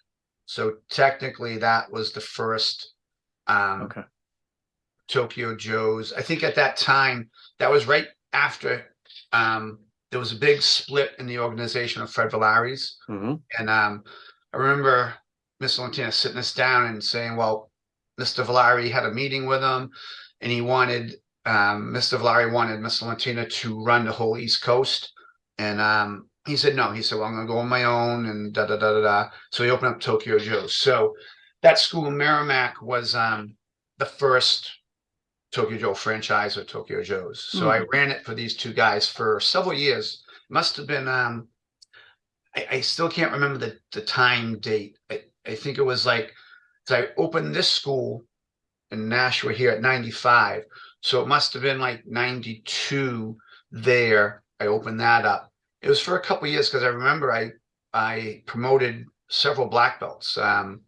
So technically that was the first um Okay. Tokyo Joe's. I think at that time, that was right after um there was a big split in the organization of Fred Villari's. hmm And um I remember Miss Lamartina sitting us down and saying, well, Mr. Villari had a meeting with him and he wanted um Mr. Villari wanted Miss Lamartina to run the whole East Coast. And um he said no. He said, Well, I'm gonna go on my own and da da da da da. So he opened up Tokyo Joe's. So that school in Merrimack was um the first Tokyo Joe franchise of Tokyo Joe's. So I ran it for these two guys for several years. Must have been um I, I still can't remember the the time date. I, I think it was like 'cause I opened this school in Nashua here at 95. So it must have been like 92 there. I opened that up. It was for a couple years because I remember I I promoted several black belts. Um,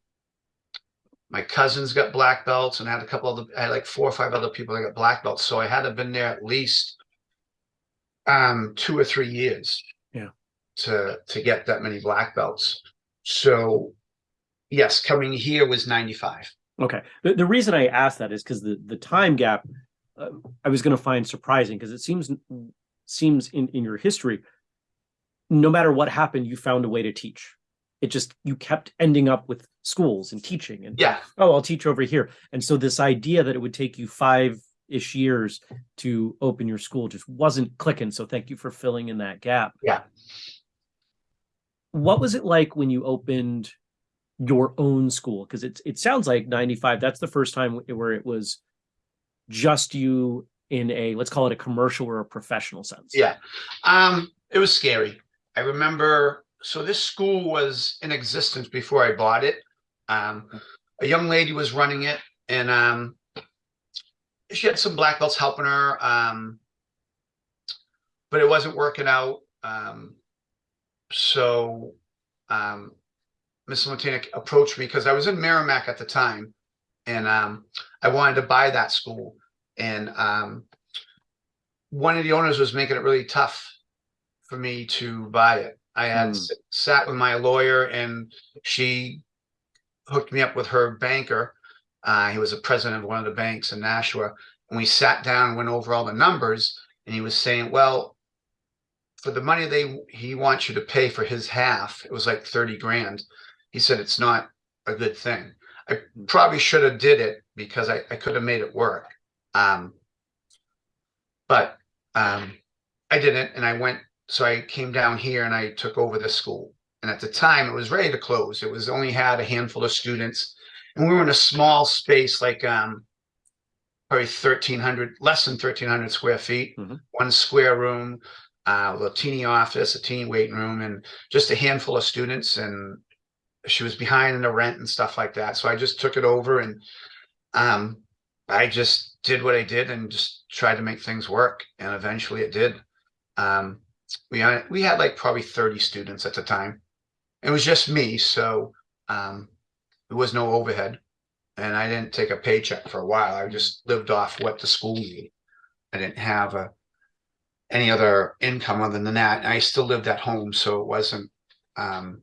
my cousins got black belts and I had a couple of I had like four or five other people that got black belts. So I had to have been there at least um two or three years. Yeah. To to get that many black belts. So yes, coming here was 95. Okay. The, the reason I asked that is because the, the time gap, uh, I was going to find surprising because it seems, seems in, in your history, no matter what happened, you found a way to teach. It just, you kept ending up with schools and teaching and, Yeah. oh, I'll teach over here. And so this idea that it would take you five-ish years to open your school just wasn't clicking. So thank you for filling in that gap. Yeah. What was it like when you opened your own school? Because it it sounds like 95, that's the first time where it was just you in a, let's call it a commercial or a professional sense. Yeah. Um, it was scary. I remember so this school was in existence before I bought it. Um, a young lady was running it and um she had some black belts helping her. Um, but it wasn't working out. Um, so um Miss Lamartina approached me because I was in Merrimack at the time and um I wanted to buy that school and um one of the owners was making it really tough for me to buy it. I had s- sat with my lawyer and she hooked me up with her banker. Uh, he was a president of one of the banks in Nashua. And we sat down and went over all the numbers. And he was saying, well, for the money they he wants you to pay for his half, it was like 30 grand. He said it's not a good thing. I probably should have did it because I, I could have made it work. Um, but um, I didn't, and I went. So I came down here and I took over the school. And at the time, it was ready to close. It was only had a handful of students, and we were in a small space, like um, probably thirteen hundred, less than thirteen hundred square feet, Mhm. one square room, uh, a little teeny office, a teeny waiting room, and just a handful of students. And she was behind in the rent and stuff like that. So I just took it over and um, I just did what I did and just tried to make things work. And eventually it did. Um, we had, we had like probably 30 students at the time. It was just me. So um, there was no overhead and I didn't take a paycheck for a while. I just lived off what the school needed. I didn't have a, any other income other than that. And I still lived at home. So it wasn't, um,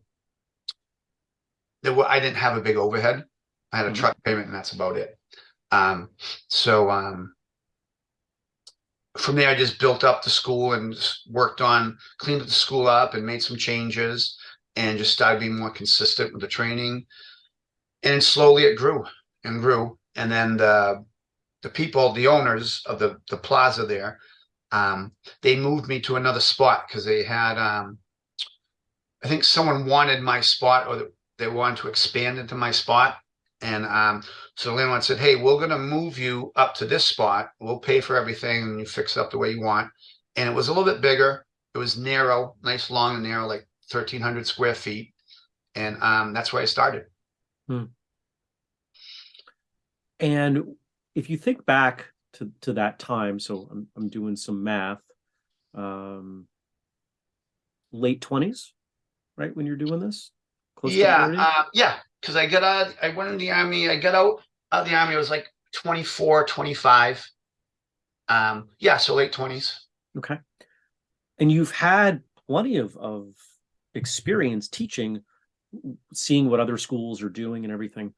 there were, I didn't have a big overhead. I had a Mhm. truck payment and that's about it. Um, so, um, from there, I just built up the school and worked on, cleaned the school up and made some changes and just started being more consistent with the training. And slowly it grew and grew. And then the, the people, the owners of the, the plaza there, um, they moved me to another spot because they had, um, I think someone wanted my spot or they wanted to expand into my spot. And um, so the landlord said, Hey, we're going to move you up to this spot. We'll pay for everything and you fix it up the way you want. And it was a little bit bigger. It was narrow, nice, long and narrow, like 1,300 square feet. And um, that's where I started. And if you think back to, to that time, so I'm, I'm doing some math, um, late twenties, right? When you're doing this? Yeah. 30? Uh, yeah. Because I got out, I went in the army. I got out of the army. I was like 24, 25. Um, yeah. So late 20s. Okay. And you've had plenty of, of experience teaching, seeing what other schools are doing and everything.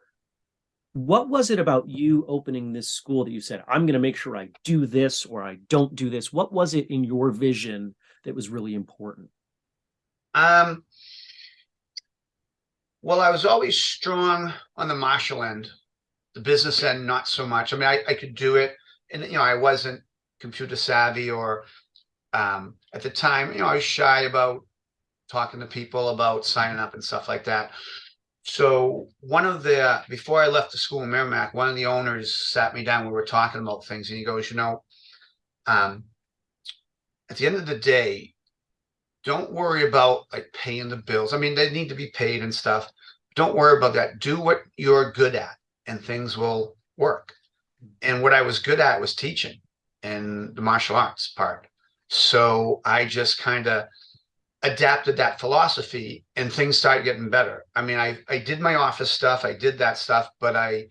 What was it about you opening this school that you said, I'm going to make sure I do this or I don't do this? What was it in your vision that was really important? Um, well, I was always strong on the martial end, the business end, not so much. I mean, I, I could do it, and you know, I wasn't computer savvy or um, at the time, you know, I was shy about talking to people about signing up and stuff like that. So one of the before I left the school in Merrimack, one of the owners sat me down. We were talking about things, and he goes, "You know, um, at the end of the day, don't worry about like paying the bills. I mean, they need to be paid and stuff. Don't worry about that. Do what you're good at, and things will work. And what I was good at was teaching and the martial arts part. So I just kind of adapted that philosophy, and things started getting better. I mean, I I did my office stuff, I did that stuff, but I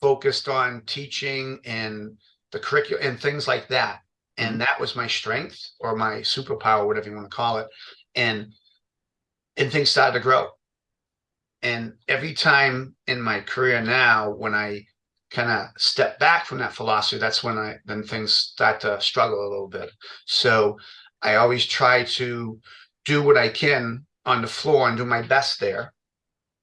focused on teaching and the curriculum and things like that and that was my strength or my superpower whatever you want to call it and and things started to grow. And every time in my career now when i kind of step back from that philosophy that's when i then things start to struggle a little bit. So i always try to do what i can on the floor and do my best there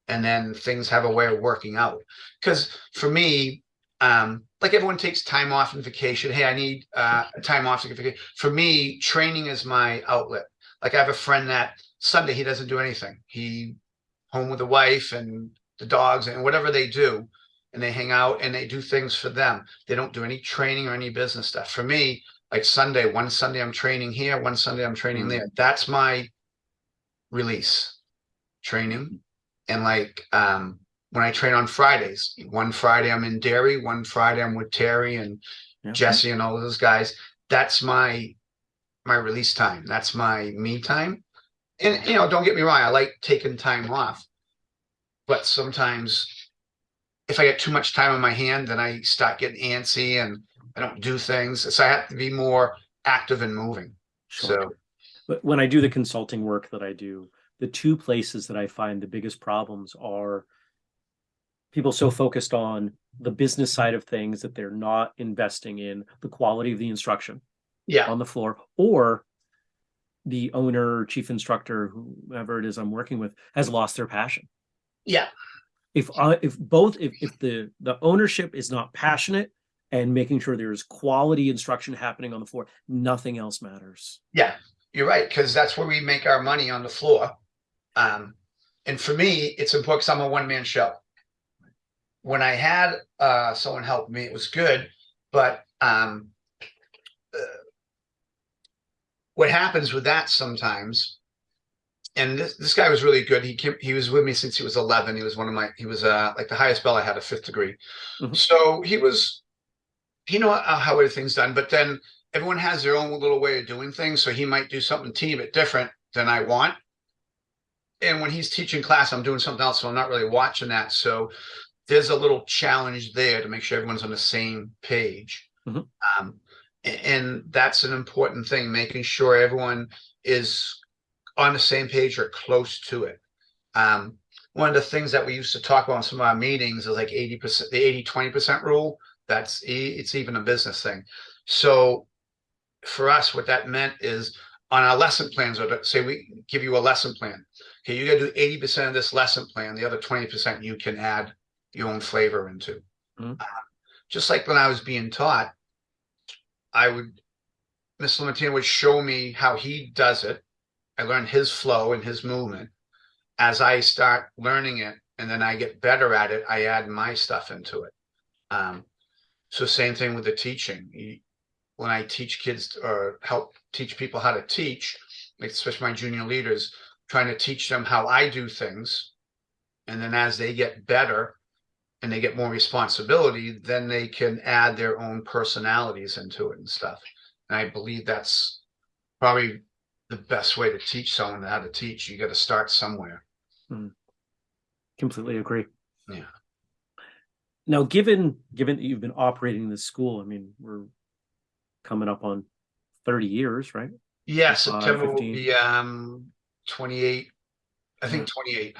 and then things have a way of working out. Because for me um like everyone takes time off and vacation. Hey i need uh time off to get vacation for me training is my outlet. Like i have a friend that sunday he doesn't do anything. He home with the wife and the dogs and whatever they do and they hang out and they do things for them. They don't do any training or any business stuff. For me like sunday one sunday i'm training here one sunday i'm training Mhm. there. That's my release training and like um when I train on Fridays, one Friday I'm in Derry, one Friday I'm with Terry and Yeah. Jesse and all those guys. That's my my release time. That's my me time. And you know, don't get me wrong, I like taking time off. But sometimes if I get too much time on my hand, then I start getting antsy and I don't do things. So I have to be more active and moving. Sure. So But when I do the consulting work that I do, the two places that I find the biggest problems are people so focused on the business side of things that they're not investing in the quality of the instruction yeah, on the floor or the owner, chief instructor, whoever it is I'm working with has lost their passion. yeah, If I, if both, if, if the, the ownership is not passionate and making sure there's quality instruction happening on the floor, nothing else matters. Yeah, you're right, because that's where we make our money on the floor. Um, and for me, it's important because I'm a one man show. When I had uh, someone help me, it was good, but um, uh, what happens with that sometimes, and this this guy was really good. He came, he was with me since he was 11. He was one of my he was uh like the highest bell I had a fifth degree, Mhm. so he was he know how how everything's done. But then everyone has their own little way of doing things. So he might do something teeny bit different than I want. And when he's teaching class, I'm doing something else. So I'm not really watching that. So there's a little challenge there to make sure everyone's on the same page. Mhm. Um, a- and that's an important thing, making sure everyone is on the same page or close to it. Um, one of the things that we used to talk about in some of our meetings is like eighty percent, the 80 20% rule. That's it's even a business thing. So for us, what that meant is on our lesson plans, or say we give you a lesson plan. Okay, you got to do eighty percent of this lesson plan. The other twenty percent you can add your own flavor into. Mhm. Uh, just like when I was being taught, I would Mr. Lamartina would show me how he does it. I learned his flow and his movement. As I start learning it, and then I get better at it, I add my stuff into it. Um, so same thing with the teaching. When I teach kids or help teach people how to teach, especially my junior leaders, trying to teach them how I do things. And then as they get better and they get more responsibility, then they can add their own personalities into it and stuff. And I believe that's probably the best way to teach someone how to teach. You got to start somewhere. Completely agree. Yeah. Now, given given that you've been operating this school, I mean, we're coming up on 30 years, right? Yeah, September will be um 28. I think 28.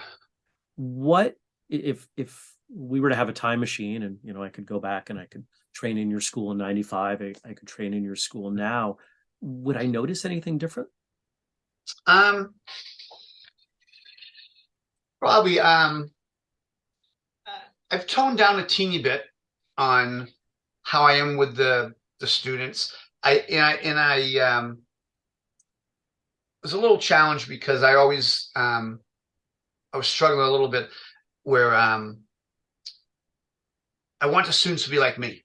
What if if we were to have a time machine and you know I could go back and I could train in your school in 95, I, I could train in your school now. Would I notice anything different? Um, probably. Um, I've toned down a teeny bit on how I am with the the students. I and I and I um it was a little challenged because I always um I was struggling a little bit where um I want the students to be like me,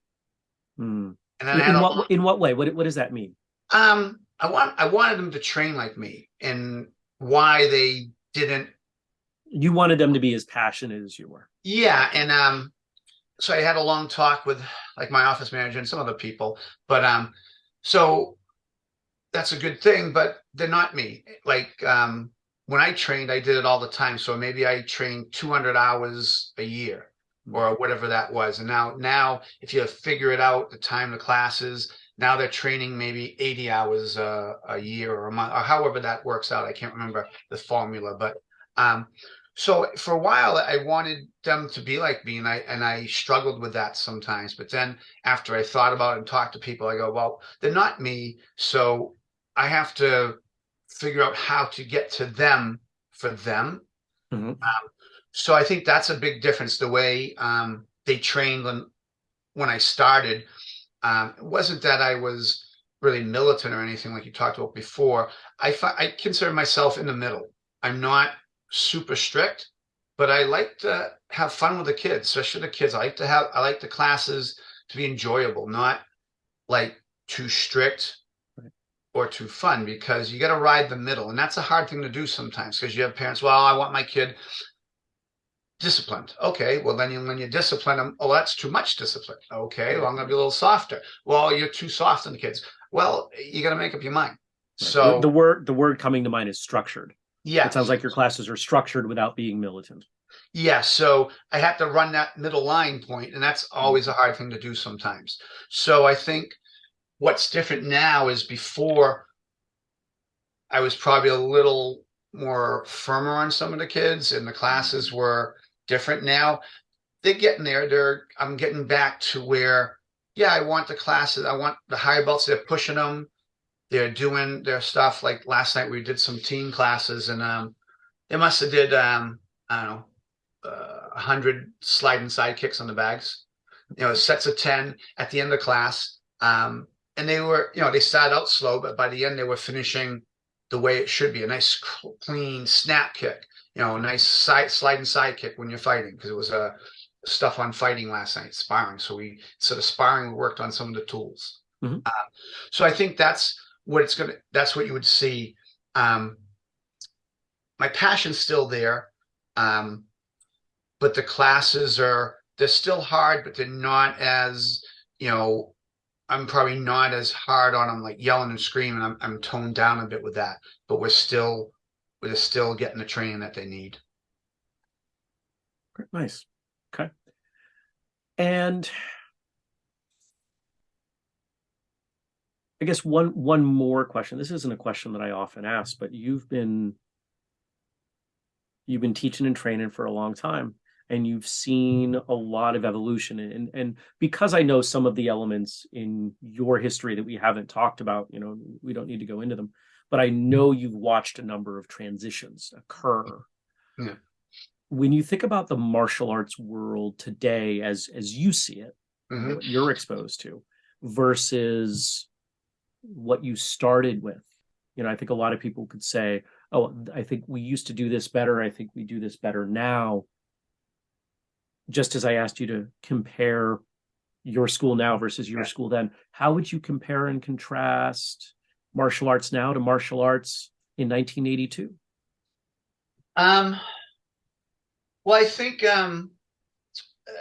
Hmm. and then In, I had in what in what way? What what does that mean? um, I want I wanted them to train like me, and why they didn't You wanted them to be as passionate as you were. Yeah, and um, so I had a long talk with like my office manager and some other people, but um, so that's a good thing, but they're not me. Like um, when I trained, I did it all the time. So maybe I trained 200 hours a year or whatever that was. And now, now if you figure it out, the time the classes, now they're training maybe 80 hours uh, a year or a month, or however that works out. I can't remember the formula, but um, so for a while I wanted them to be like me, and I and I struggled with that sometimes. But then after I thought about it and talked to people, I go, well, they're not me, so I have to figure out how to get to them for them. Mhm. Um, so I think that's a big difference. The way um, they trained when when I started, um, it wasn't that I was really militant or anything like you talked about before. I I consider myself in the middle. I'm not super strict, but I like to have fun with the kids, especially the kids. I like to have I like the classes to be enjoyable, not like too strict or too fun because you got to ride the middle and that's a hard thing to do sometimes because you have parents well i want my kid disciplined. Okay well then you, when you discipline them oh that's too much discipline. Okay well i'm going to be a little softer. Well you're too soft on the kids. Well you got to make up your mind. Right. so the, the word the word coming to mind is structured. yeah. It sounds like your classes are structured without being militant. Yeah, so I have to run that middle line point, and that's mm-hmm. always a hard thing to do sometimes. So I think what's different now is before I was probably a little more firmer on some of the kids, and the classes mm-hmm. were different now. They're getting there. They're I'm getting back to where, yeah, I want the classes. I want the higher belts. They're pushing them. They're doing their stuff. Like last night, we did some team classes, and um, they must have did um, I don't know uh, 100 sliding side kicks on the bags, you know, sets of 10 at the end of class. Um, and they were, you know, they started out slow, but by the end, they were finishing the way it should be a nice, clean snap kick, you know, a nice side sliding side kick when you're fighting, because it was uh, stuff on fighting last night, sparring. So we, sort of sparring, we worked on some of the tools. Mhm. Uh, so I think that's what it's going to, that's what you would see. Um, my passion's still there. Um, but the classes are they're still hard, but they're not as you know. I'm probably not as hard on them, like yelling and screaming. I'm I'm toned down a bit with that, but we're still we're still getting the training that they need. Nice. Okay. And I guess one one more question. This isn't a question that I often ask, but you've been you've been teaching and training for a long time and you've seen a lot of evolution and and because i know some of the elements in your history that we haven't talked about you know we don't need to go into them but i know you've watched a number of transitions occur. Yeah. when you think about the martial arts world today as as you see it Mhm. what you're exposed to versus what you started with you know i think a lot of people could say oh i think we used to do this better. I think we do this better now. Just as i asked you to compare your school now versus your school then how would you compare and contrast martial arts now to martial arts in 1982 Um, well, I think um, uh,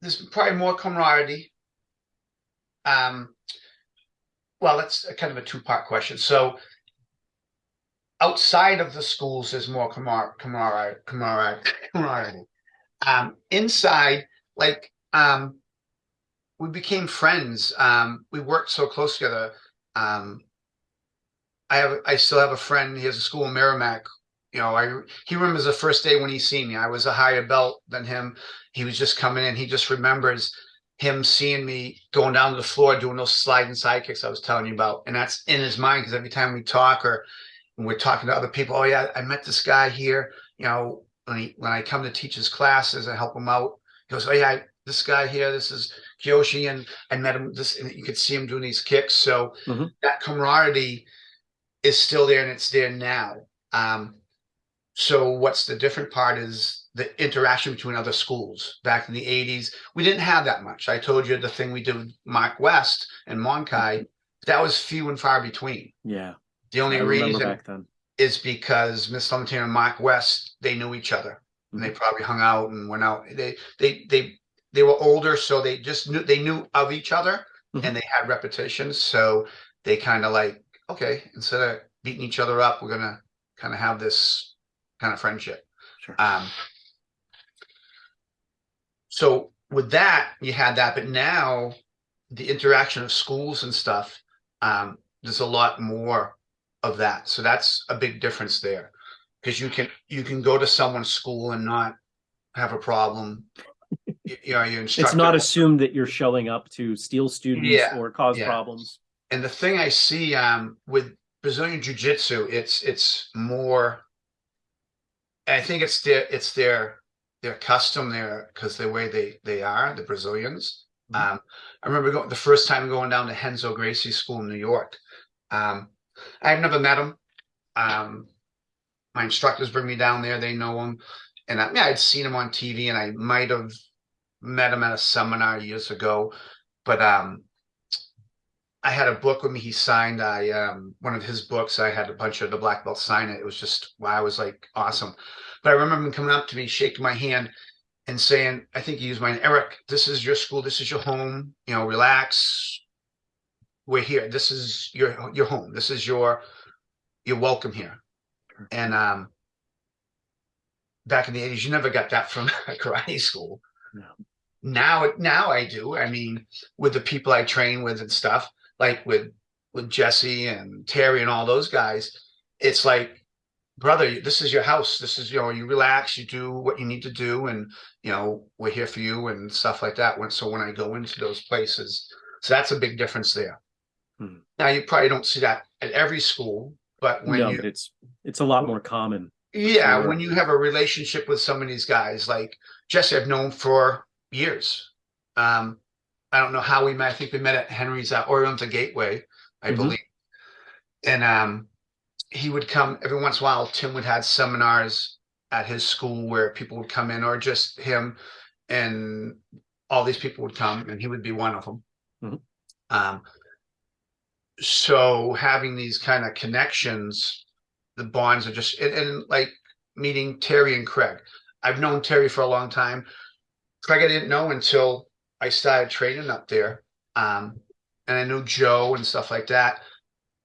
there's probably more camaraderie. Um, well, that's a kind of a two-part question. So, outside of the schools, there's more camar- camaraderie, camaraderie, camaraderie. Um, inside, like, um, we became friends. Um, we worked so close together. Um, I have, I still have a friend. He has a school in Merrimack you know, I he remembers the first day when he seen me. I was a higher belt than him. He was just coming in. He just remembers him seeing me going down to the floor doing those sliding side kicks I was telling you about, and that's in his mind because every time we talk or we're talking to other people, oh yeah, I met this guy here. You know, when he when I come to teach his classes, I help him out. He goes, oh yeah, this guy here, this is Kyoshi, and I met him. This and you could see him doing these kicks. So Mhm. that camaraderie is still there, and it's there now. Um, so what's the different part is the interaction between other schools. Back in the 80s, we didn't have that much. I told you the thing we did with Mark West and Monkai, that was few and far between. yeah The only reason is because Miss Clementine and Mark West, they knew each other. And they probably hung out and went out. They they they they were older, so they just knew they knew of each other Mhm. and they had repetitions. So they kind of like, okay, instead of beating each other up, we're gonna kind of have this kind of friendship. sure Um, so with that, you had that, but now the interaction of schools and stuff, um, there's a lot more of that. So that's a big difference there, because you can you can go to someone's school and not have a problem. You, know, it's not assumed that you're showing up to steal students Yeah, or cause yeah. problems and the thing I see um, with Brazilian Jiu Jitsu, it's it's more. I think it's their it's their their custom there because the way they they are the Brazilians. Mhm. Um, I remember going the first time going down to Renzo Gracie School in New York. Um, I've never met him. Um, my instructors bring me down there; they know him, and I, yeah, I'd seen him on TV, and I might have met him at a seminar years ago, but um, I had a book with me. He signed. I um one of his books. I had a bunch of the black belts sign it. It was just wow. I was like awesome. But I remember him coming up to me, shaking my hand, and saying, "I think he used mine, Eric. This is your school. This is your home. You know, relax. We're here. This is your your home. This is your you're welcome here." And um, back in the eighties, you never got that from karate school. No. Now, now I do. I mean, with the people I train with and stuff, like with with Jesse and Terry and all those guys, it's like, brother, this is your house. This is you know, you relax, you do what you need to do, and you know, we're here for you and stuff like that. When so when I go into those places, so that's a big difference there. Hmm. Now you probably don't see that at every school, but when no you but it's it's a lot more common yeah, when you have a relationship with some of these guys, like Jesse, I've known for years. Um, I don't know how we met. I think we met at Henry's uh, Oriental Gateway, I Mhm. believe. And um, he would come every once in a while. Tim would have seminars at his school where people would come in, or just him, and all these people would come, and he would be one of them. Mhm. Um, so having these kind of connections the bonds are just and, and like meeting Terry and Craig. I've known Terry for a long time. Craig I didn't know until I started training up there. Um, and I knew Joe and stuff like that.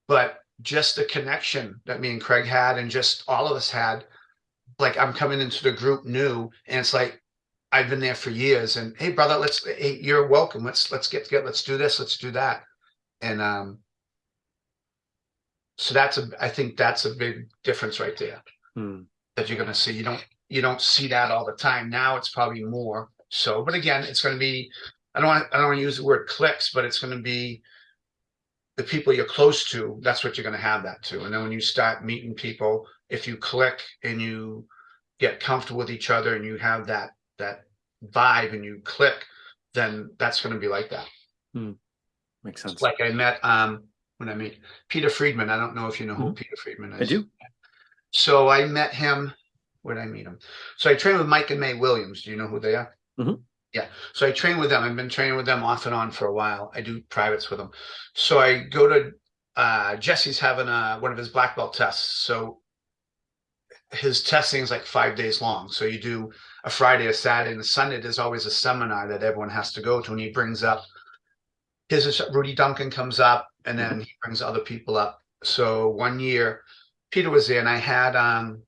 But just the connection that me and Craig had and just all of us had, like I'm coming into the group new and it's like I've been there for years and hey brother, let's hey, you're welcome. Let's let's get together, let's do this, let's do that. And um so that's a I think that's a big difference right there. Hmm. that you're gonna see. You don't, you don't see that all the time. Now it's probably more so, but again, it's gonna be, I don't want, I don't want to use the word clicks, but it's gonna be the people you're close to, that's what you're gonna have that to. And then when you start meeting people, if you click and you get comfortable with each other and you have that, that vibe and you click, then that's gonna be like that. Makes sense. Like I met, um, when I meet Peter Friedman, I don't know if you know who Peter Friedman is. I do. So I met him, where did I meet him? So I trained with Mike and May Williams. Do you know who they are? Mhm. Yeah. So I train with them. I've been training with them off and on for a while. I do privates with them. So I go to uh Jesse's having uh one of his black belt tests. So his testing is like five days long. So you do a Friday, a Saturday, and a Sunday. There's always a seminar that everyone has to go to, and he brings up his Rudy Duncan comes up, and then he brings other people up. So one year, Peter was there, and I had um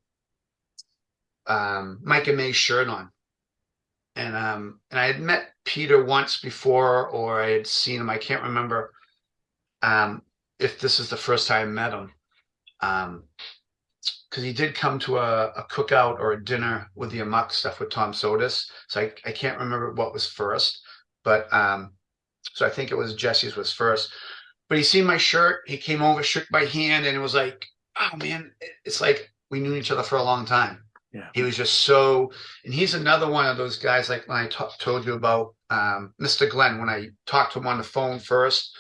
um Mike and May's shirt on. And um and I had met Peter once before, or I had seen him. I can't remember um if this is the first time I met him. Um because he did come to a, a cookout or a dinner with the Amok stuff with Tom Sotis. So I, I can't remember what was first, but um so I think it was Jesse's was first. But he seen my shirt, he came over, shook my hand, and it was like, oh man, it's like we knew each other for a long time. Yeah. He was just so, and he's another one of those guys like when I told you about um, Mr. Glenn, when I talked to him on the phone first,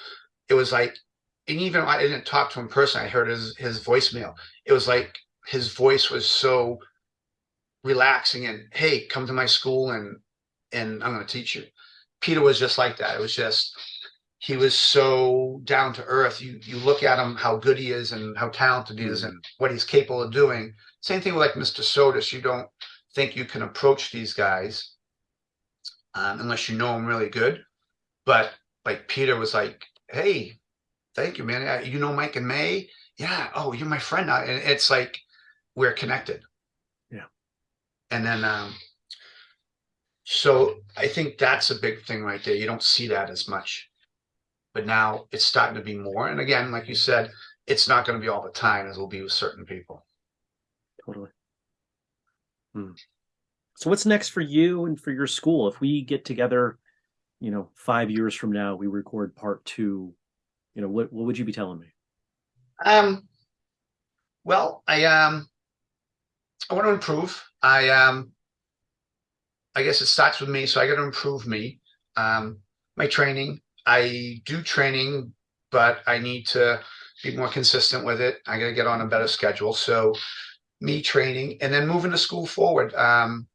it was like, and even I didn't talk to him personally, I heard his his voicemail. It was like his voice was so relaxing and hey, come to my school and and I'm going to teach you. Peter was just like that. It was just he was so down to earth. You you look at him, how good he is, and how talented he is, and what he's capable of doing. Same thing with like Mr. Sotis. You don't think you can approach these guys um, unless you know them really good. But like Peter was like, "Hey, thank you, man. You know Mike and May? Yeah. Oh, you're my friend now." And it's like we're connected. Yeah. And then um, so I think that's a big thing right there. You don't see that as much, but now it's starting to be more. And again, like you said, it's not going to be all the time as it'll be with certain people. Totally. Hmm. So what's next for you and for your school? If we get together, you know, five years from now, we record part two, you know, what, what would you be telling me? Um, well, I um, I want to improve. I um, I guess it starts with me, so I got to improve me. Um, my training. I do training, but I need to be more consistent with it. I got to get on a better schedule. So, me training and then moving the school forward. Um,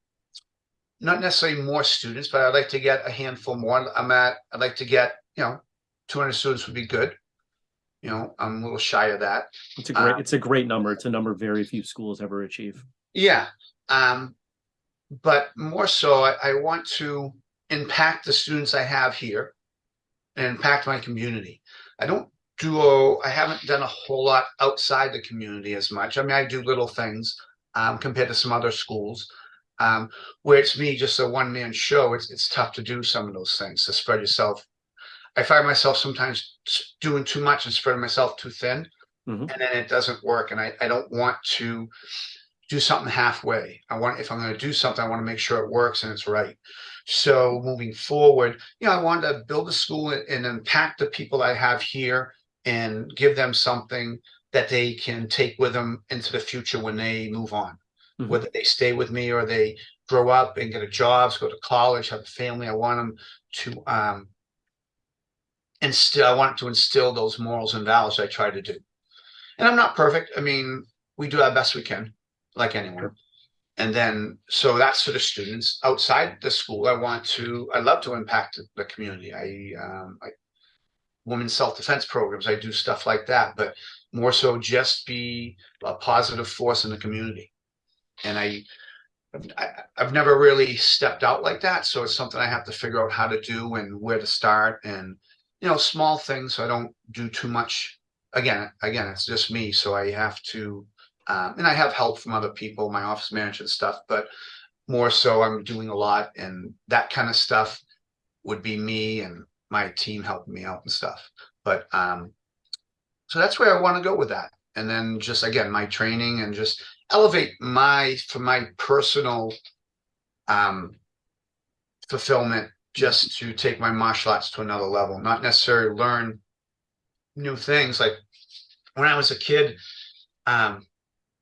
not necessarily more students, but I'd like to get a handful more. I'm at. I'd like to get you know, 200 students would be good. You know, I'm a little shy of that. It's a great, Um, it's a great number. It's a number very few schools ever achieve. Yeah. Um, but more so, I, I want to impact the students I have here and impact my community. I don't a, I haven't done a whole lot outside the community as much. I mean, I do little things um, compared to some other schools um, where it's me, just a one man show. It's, it's tough to do some of those things to spread yourself. I find myself sometimes doing too much and spreading myself too thin Mhm. and then it doesn't work. And I, I don't want to do something halfway. I want, if I'm going to do something, I want to make sure it works and it's right. So moving forward, you know, I want to build a school and, and impact the people I have here and give them something that they can take with them into the future when they move on. Mhm. Whether they stay with me or they grow up and get a job, go to college, have a family, I want them to um instill, I want to instill those morals and values I try to do. And I'm not perfect. I mean, we do our best we can, like anyone. Sure. And then, so that's for the students outside the school. I want to, I love to impact the- the community. I, um, I, women's self-defense programs, I do stuff like that, but more so just be a positive force in the community. And I, I, I've never really stepped out like that. So it's something I have to figure out how to do and where to start and, you know, small things. So I don't do too much. Again, again, it's just me. So I have to, um, and I have help from other people, my office manager and stuff, but more so I'm doing a lot and that kind of stuff would be me and my team helping me out and stuff. But, um, so that's where I want to go with that. And then just again, my training and just elevate my for my personal um fulfillment just to take my martial arts to another level, not necessarily learn new things. Like when I was a kid, um,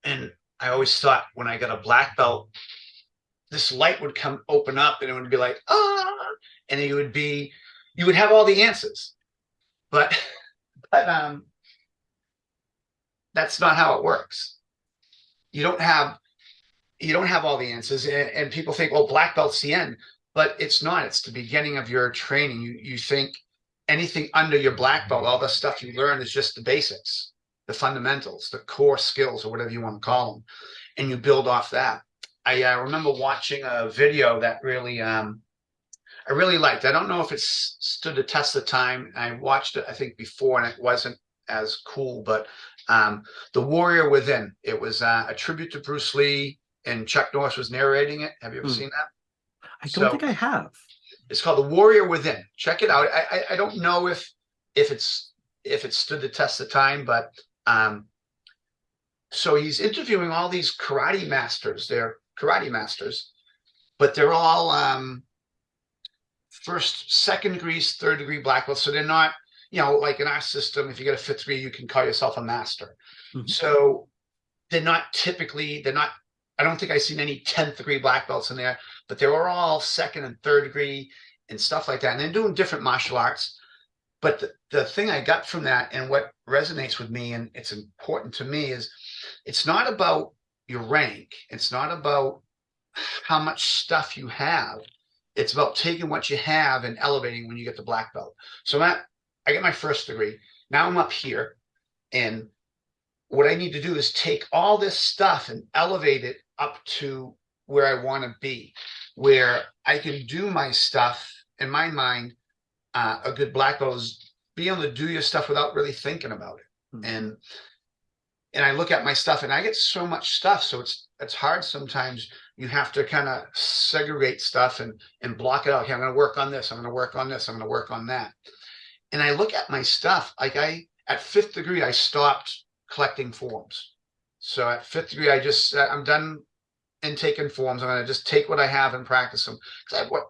and I always thought when I got a black belt, this light would come open up and it would be like, ah, and it would be, you would have all the answers. But, but, um, that's not how it works. You don't have, you don't have all the answers and, and people think, well, black belt's the end, but it's not, it's the beginning of your training. You, you think anything under your black belt, all the stuff you learn is just the basics, the fundamentals, the core skills or whatever you want to call them. And you build off that. I uh, remember watching a video that really, um, I really liked. I don't know if it stood the test of time. I watched it, I think, before, and it wasn't as cool. But um, the Warrior Within. It was uh, a tribute to Bruce Lee, and Chuck Norris was narrating it. Have you ever Hmm. seen that? I don't So- think I have. It's called The Warrior Within. Check it out. I, I I don't know if if it's if it stood the test of time, but um so he's interviewing all these karate masters. They're karate masters, but they're all um first, second degree, third degree black belts. So they're not, you know, like in our system, if you get a fifth degree, you can call yourself a master. Mhm. So they're not typically, they're not, I don't think I've seen any 10th degree black belts in there, but they were all second and third degree and stuff like that. And they're doing different martial arts. But the, the thing I got from that and what resonates with me and it's important to me is it's not about your rank. It's not about how much stuff you have. It's about taking what you have and elevating when you get the black belt. So that I get my first degree. Now I'm up here and what I need to do is take all this stuff and elevate it up to where I want to be, where I can do my stuff in my mind. Uh, a good black belt is being able to do your stuff without really thinking about it. Mhm. And and I look at my stuff and I get so much stuff. So it's it's hard sometimes you have to kind of segregate stuff and and block it out. Okay, I'm gonna work on this, I'm gonna work on this, I'm gonna work on that. And I look at my stuff, like I at fifth degree, I stopped collecting forms. So at fifth degree, I just I'm done in taking forms. I'm gonna just take what I have and practice them. Because I what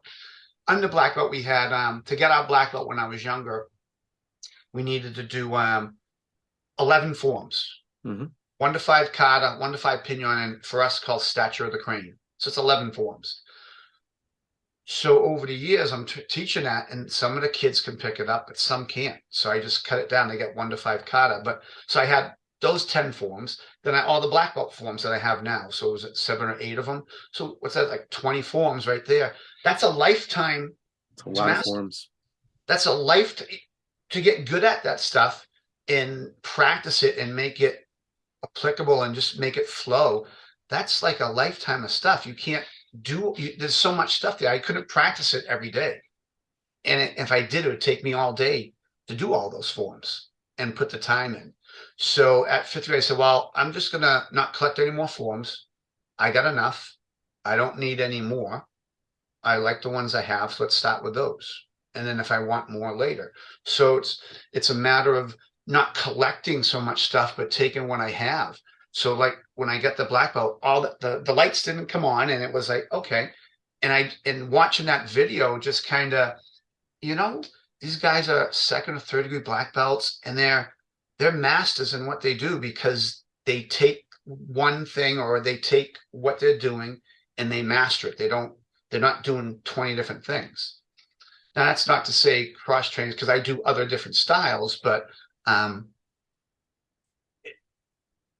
under black belt we had um to get our black belt when I was younger, we needed to do um 11 forms. Mhm. One to five kata, one to five Pinan, and for us called statue of the crane. So it's 11 forms. So over the years, I'm teaching that, and some of the kids can pick it up, but some can't. So I just cut it down. They get one to five kata. But so I had those 10 forms, then I all the black belt forms that I have now. So it was it seven or eight of them. So what's that like 20 forms right there? That's a lifetime It's a lot of forms. that's a life to, to get good at that stuff and practice it and make it applicable and just make it flow that's like a lifetime of stuff. You can't do you, there's so much stuff there. I couldn't practice it every day. And it, if i did it would take me all day to do all those forms and put the time in. So at fifth grade i said well i'm just gonna not collect any more forms. I got enough. I don't need any more. I like the ones i have. So let's start with those. And then if I want more later. So it's it's a matter of not collecting so much stuff, but taking what I have. So like when I get the black belt, all the, the, the lights didn't come on and it was like, okay. And I and watching that video just kind of, you know, these guys are second or third degree black belts and they're they're masters in what they do because they take one thing or they take what they're doing and they master it. They don't they're not doing 20 different things. Now that's not to say cross trainers because I do other different styles, but um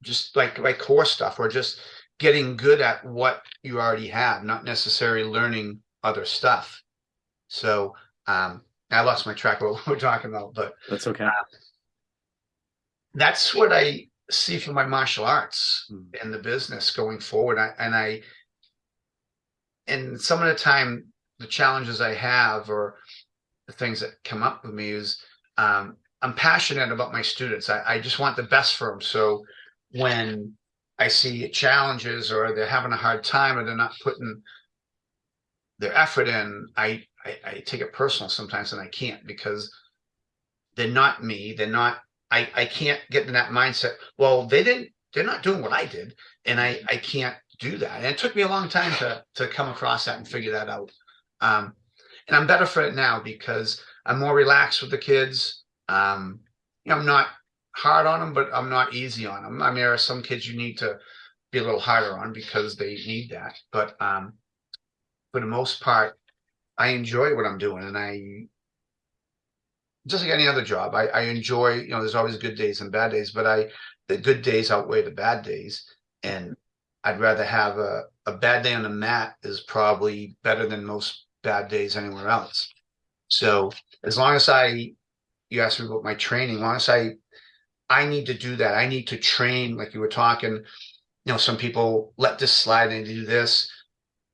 just like like core stuff or just getting good at what you already have, not necessarily learning other stuff. So um I lost my track of what we're talking about, but That's okay. that's what I see for my martial arts Mm. in the business going forward. I, and I, and some of the time, the challenges I have or the things that come up with me is um, I'm passionate about my students. I, I just want the best for them. So when I see challenges or they're having a hard time or they're not putting their effort in, I, I, I take it personal sometimes and I can't because they're not me. They're not I, I can't get in that mindset. Well, they didn't they're not doing what I did, and I I can't do that. And it took me a long time to to come across that and figure that out. Um, and I'm better for it now because I'm more relaxed with the kids. Um, I'm not hard on them, but I'm not easy on them. I mean, there are some kids you need to be a little harder on because they need that. But um, for the most part, I enjoy what I'm doing, and I just like any other job, I, I enjoy. You know, there's always good days and bad days, but I the good days outweigh the bad days, and I'd rather have a a bad day on the mat is probably better than most bad days anywhere else. So as long as I, you asked me about my training, as I, I need to do that. I need to train, like you were talking, you know, some people let this slide and do this,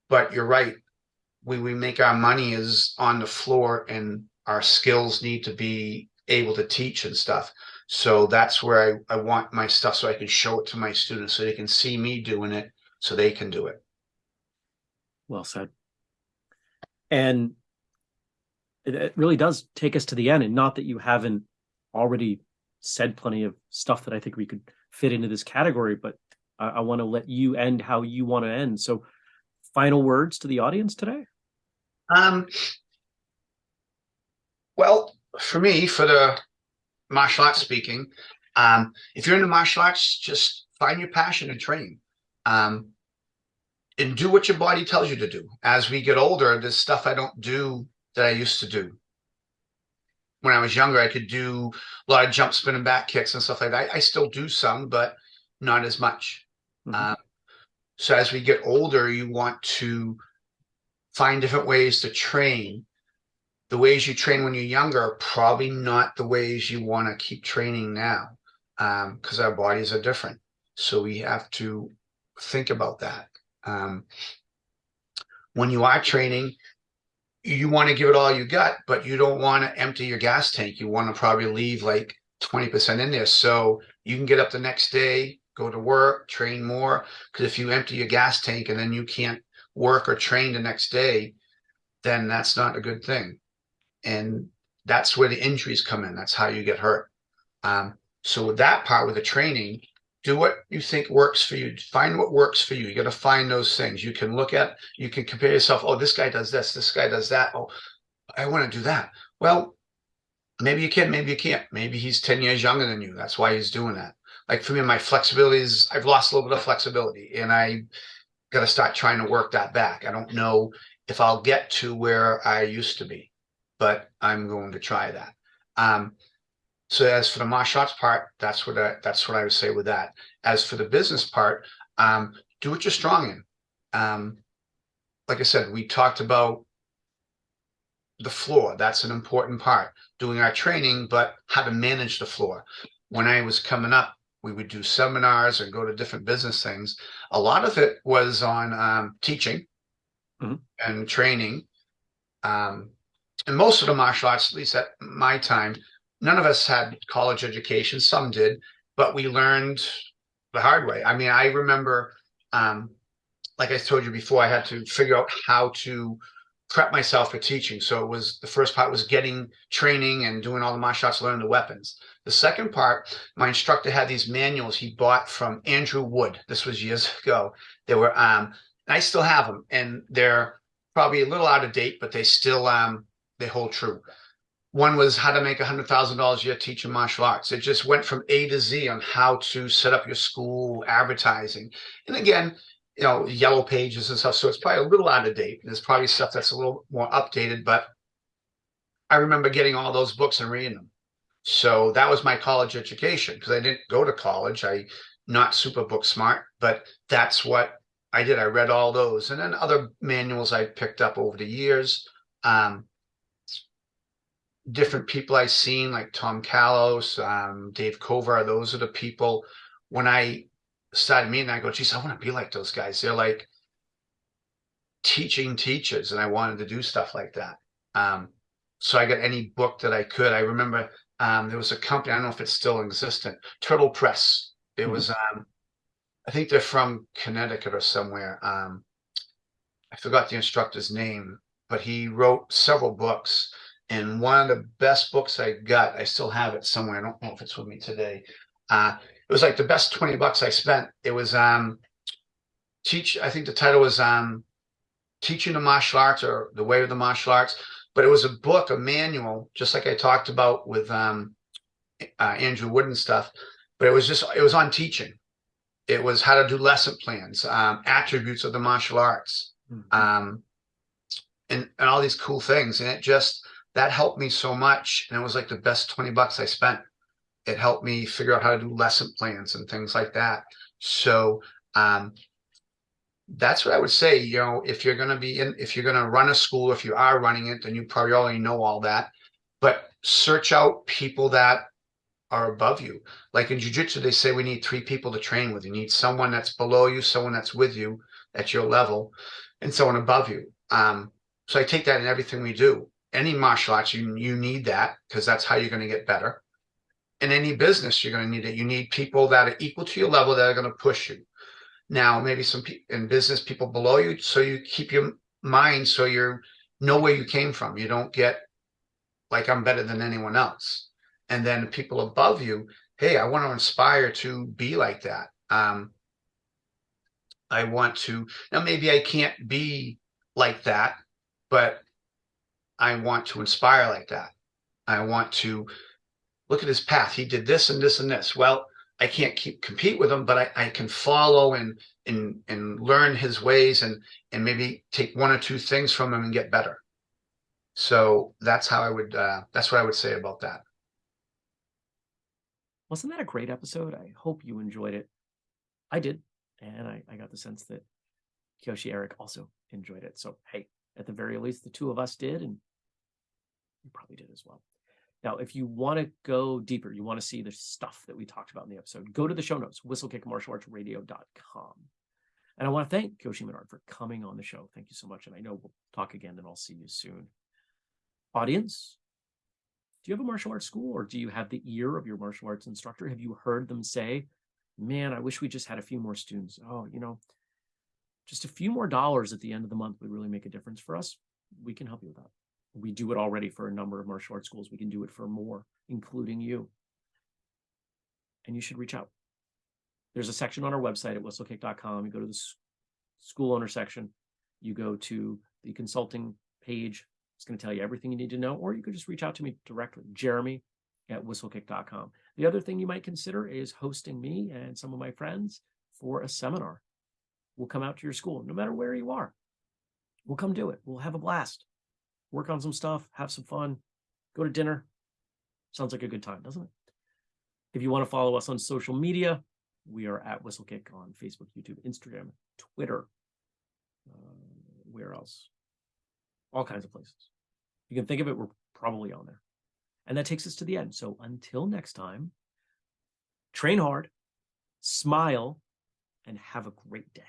but you're right. We, we make our money is on the floor and our skills need to be able to teach and stuff. So that's where I, I want my stuff so I can show it to my students so they can see me doing it so they can do it. Well said. And it, it really does take us to the end. And not that you haven't already said plenty of stuff that I think we could fit into this category, but I, I want to let you end how you want to end. So, final words to the audience today? Um, well, for me, for the martial arts speaking, um, if you're into martial arts, just find your passion and train. Um, and do what your body tells you to do. As we get older, there's stuff I don't do that I used to do. When I was younger, I could do a lot of jump, spin, and back kicks and stuff like that. I, I still do some, but not as much. Mm -hmm. um, so as we get older, you want to find different ways to train. The ways you train when you're younger are probably not the ways you want to keep training now because um, our bodies are different. So we have to think about that. Um, when you are training, you want to give it all you got, but you don't want to empty your gas tank. You want to probably leave like 20% in there. So you can get up the next day, go to work, train more. Because if you empty your gas tank and then you can't work or train the next day, then that's not a good thing. And that's where the injuries come in. That's how you get hurt. Um, so with that part, with the training, do what you think works for you. Find what works for you. You got to find those things. You can look at you can compare yourself oh this guy does this this guy does that. Oh i want to do that. Well maybe you can maybe you can't. Maybe he's 10 years younger than you. That's why he's doing that. Like for me my flexibility is i've lost a little bit of flexibility and i got to start trying to work that back. I don't know if i'll get to where i used to be but i'm going to try that. Um, so as for the martial arts part, that's what I, that's what I would say with that. As for the business part, um, do what you're strong in. Um, like I said, we talked about the floor. That's an important part. Doing our training, but how to manage the floor. When I was coming up, we would do seminars and go to different business things. A lot of it was on um, teaching mm -hmm. and training. Um, and most of the martial arts, at least at my time, none of us had college education. Some did, but we learned the hard way. I mean, I remember, um, like I told you before, I had to figure out how to prep myself for teaching. So it was the first part was getting training and doing all the martial arts, learning the weapons. The second part, my instructor had these manuals he bought from Andrew Wood. This was years ago. They were, um, I still have them, and they're probably a little out of date, but they still um, they hold true. One was how to make a hundred thousand dollars a year teaching martial arts. It just went from A to Z on how to set up your school, advertising, and again, you know, yellow pages and stuff. So it's probably a little out of date. There's probably stuff that's a little more updated, but I remember getting all those books and reading them. So that was my college education because I didn't go to college. I not super book smart, but that's what I did. I read all those, and then other manuals I picked up over the years. Um, different people I've seen, like Tom Callos, um, Dave Kovar, those are the people. When I started meeting, I go, geez, I want to be like those guys. They're like teaching teachers, and I wanted to do stuff like that. Um, so I got any book that I could. I remember um, there was a company, I don't know if it's still existent, Turtle Press. It mm -hmm. was, um, I think they're from Connecticut or somewhere. Um, I forgot the instructor's name, but he wrote several books and one of the best books I got, I still have it somewhere. I don't know if it's with me today. Uh, it was like the best 20 bucks I spent. It was um teach, I think the title was um teaching the martial arts or the way of the martial arts, but it was a book, a manual, just like I talked about with um uh, Andrew Wood and stuff. But it was just it was on teaching. It was how to do lesson plans, um, attributes of the martial arts, Mhm. um, and and all these cool things. And it just that helped me so much. And it was like the best 20 bucks I spent. It helped me figure out how to do lesson plans and things like that. So um that's what I would say. You know, if you're gonna be in, if you're gonna run a school, if you are running it, then you probably already know all that. But search out people that are above you. Like in jujitsu, they say we need three people to train with. You need someone that's below you, someone that's with you at your level, and someone above you. Um, so I take that in everything we do. Any martial arts, you you need that because that's how you're going to get better. In any business, you're going to need it. You need people that are equal to your level that are going to push you. Now, maybe some people in business, people below you, so you keep your mind so you know where you came from. You don't get like I'm better than anyone else. And then people above you, hey, I want to inspire to be like that. Um, I want to now maybe I can't be like that, but I want to inspire like that. I want to look at his path. He did this and this and this. Well, I can't keep compete with him, but I, I can follow and and and learn his ways and and maybe take one or two things from him and get better. So that's how I would uh that's what I would say about that. Wasn't that a great episode? I hope you enjoyed it. I did. And I, I got the sense that Kyoshi Eric also enjoyed it. So, hey, at the very least, the two of us did, and you probably did as well. Now, if you want to go deeper, you want to see the stuff that we talked about in the episode, go to the show notes, whistlekickmartialartsradio.com. And I want to thank Kyoshi Menard for coming on the show. Thank you so much. And I know we'll talk again and I'll see you soon. Audience, do you have a martial arts school or do you have the ear of your martial arts instructor? Have you heard them say, man, I wish we just had a few more students? Oh, you know, just a few more dollars at the end of the month would really make a difference for us. We can help you with that. We do it already for a number of martial arts schools. We can do it for more, including you. And you should reach out. There's a section on our website at whistlekick.com. You go to the school owner section, you go to the consulting page. It's going to tell you everything you need to know, or you could just reach out to me directly, Jeremy at whistlekick.com. The other thing you might consider is hosting me and some of my friends for a seminar. We'll come out to your school, no matter where you are. We'll come do it. We'll have a blast. Work on some stuff, have some fun, go to dinner. Sounds like a good time, doesn't it? If you want to follow us on social media, we are at Whistlekick on Facebook, YouTube, Instagram, Twitter. Uh, where else? All kinds of places. You can think of it, we're probably on there. And that takes us to the end. So until next time, train hard, smile, and have a great day.